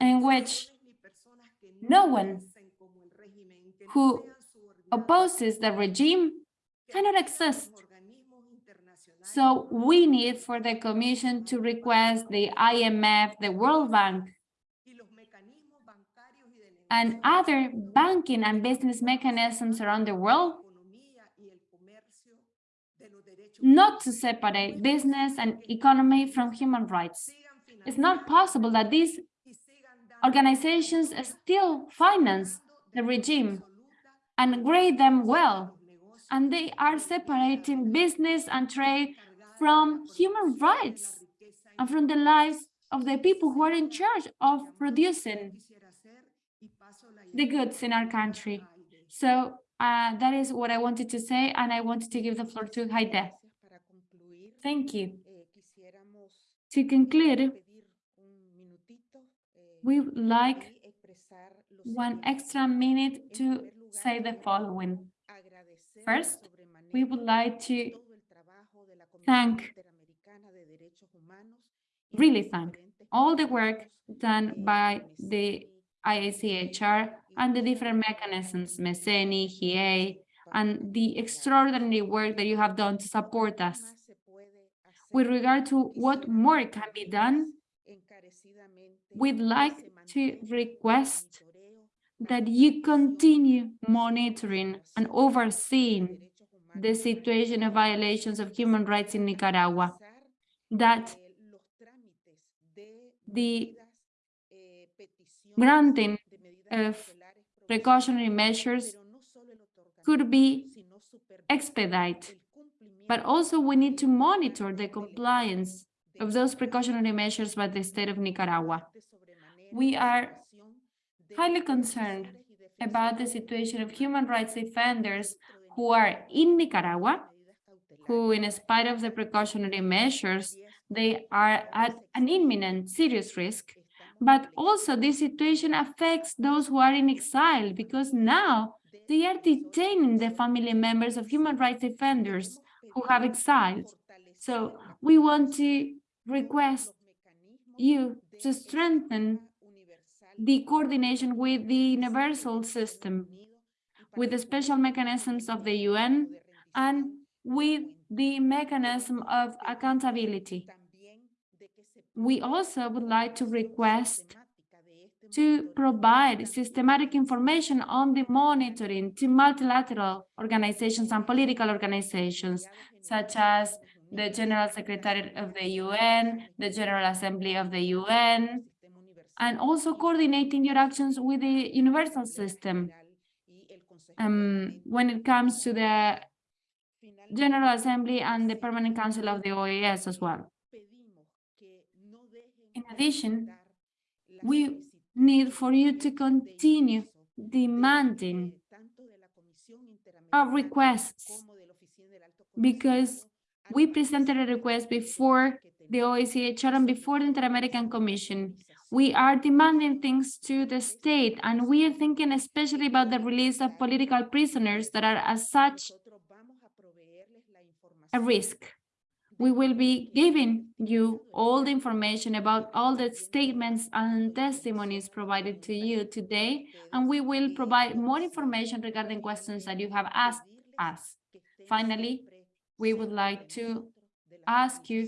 in which no one who opposes the regime cannot exist. So we need for the Commission to request the IMF, the World Bank, and other banking and business mechanisms around the world not to separate business and economy from human rights. It's not possible that these organizations still finance the regime and grade them well, and they are separating business and trade from human rights and from the lives of the people who are in charge of producing the goods in our country. So uh, that is what I wanted to say, and I wanted to give the floor to Haide. Thank you. To conclude, we would like one extra minute to say the following. First, we would like to thank, really thank, all the work done by the IACHR and the different mechanisms, MESENI, GIE, and the extraordinary work that you have done to support us. With regard to what more can be done, we'd like to request that you continue monitoring and overseeing the situation of violations of human rights in Nicaragua, that the granting of precautionary measures could be expedited, but also we need to monitor the compliance of those precautionary measures by the state of Nicaragua. We are highly concerned about the situation of human rights defenders who are in Nicaragua, who in spite of the precautionary measures, they are at an imminent serious risk. But also this situation affects those who are in exile because now they are detaining the family members of human rights defenders who have exiled. So we want to request you to strengthen the coordination with the universal system, with the special mechanisms of the UN, and with the mechanism of accountability. We also would like to request to provide systematic information on the monitoring to multilateral organizations and political organizations, such as the General Secretary of the UN, the General Assembly of the UN, and also coordinating your actions with the universal system. Um, when it comes to the General Assembly and the Permanent Council of the OAS as well. In addition, we need for you to continue demanding our requests because we presented a request before the OACHR and before the Inter-American Commission. We are demanding things to the state, and we are thinking especially about the release of political prisoners that are as such a risk. We will be giving you all the information about all the statements and testimonies provided to you today, and we will provide more information regarding questions that you have asked us. Finally, we would like to ask you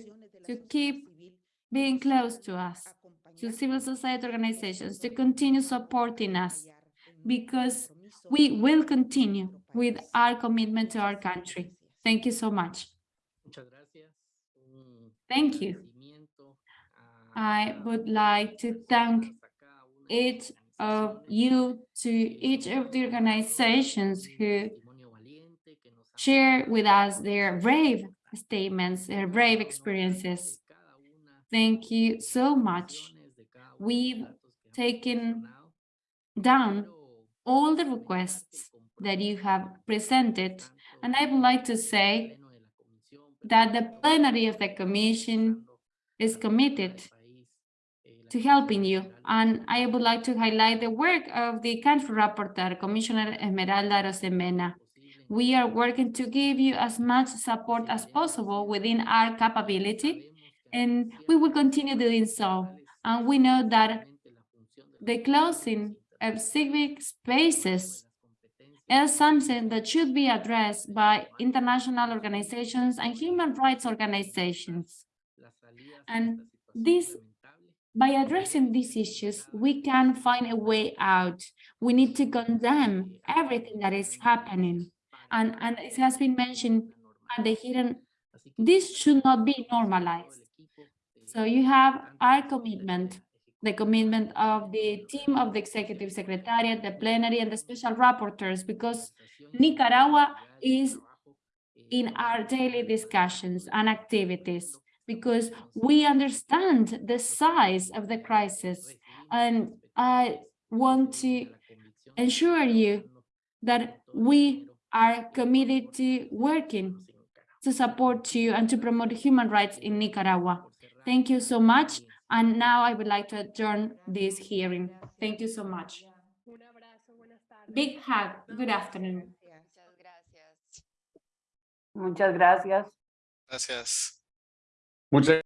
to keep being close to us, to civil society organizations, to continue supporting us, because we will continue with our commitment to our country. Thank you so much. Muchas gracias. Un Thank you. I would like to thank a cada una de each of you to each of the organizations who testimonio valiente que nos han share with us their brave statements, their brave experiences. Thank you so much. We've taken down all the requests that you have presented, and I would like to say that the plenary of the commission is committed to helping you. And I would like to highlight the work of the country rapporteur, Commissioner Esmeralda Arosemena. We are working to give you as much support as possible within our capability, and we will continue doing so. And we know that the closing of civic spaces is something that should be addressed by international organizations and human rights organizations. And this by addressing these issues, we can find a way out. We need to condemn everything that is happening. And, and it has been mentioned at the hearing, this should not be normalized. So you have our commitment, the commitment of the team of the Executive Secretariat, the plenary, and the special rapporteurs, because Nicaragua is in our daily discussions and activities because we understand the size of the crisis. And I want to ensure you that we are committed to working to support you and to promote human rights in Nicaragua. Thank you so much. And now I would like to adjourn this hearing. Thank you so much. Big hug. Good afternoon. Muchas gracias. Gracias. Muchas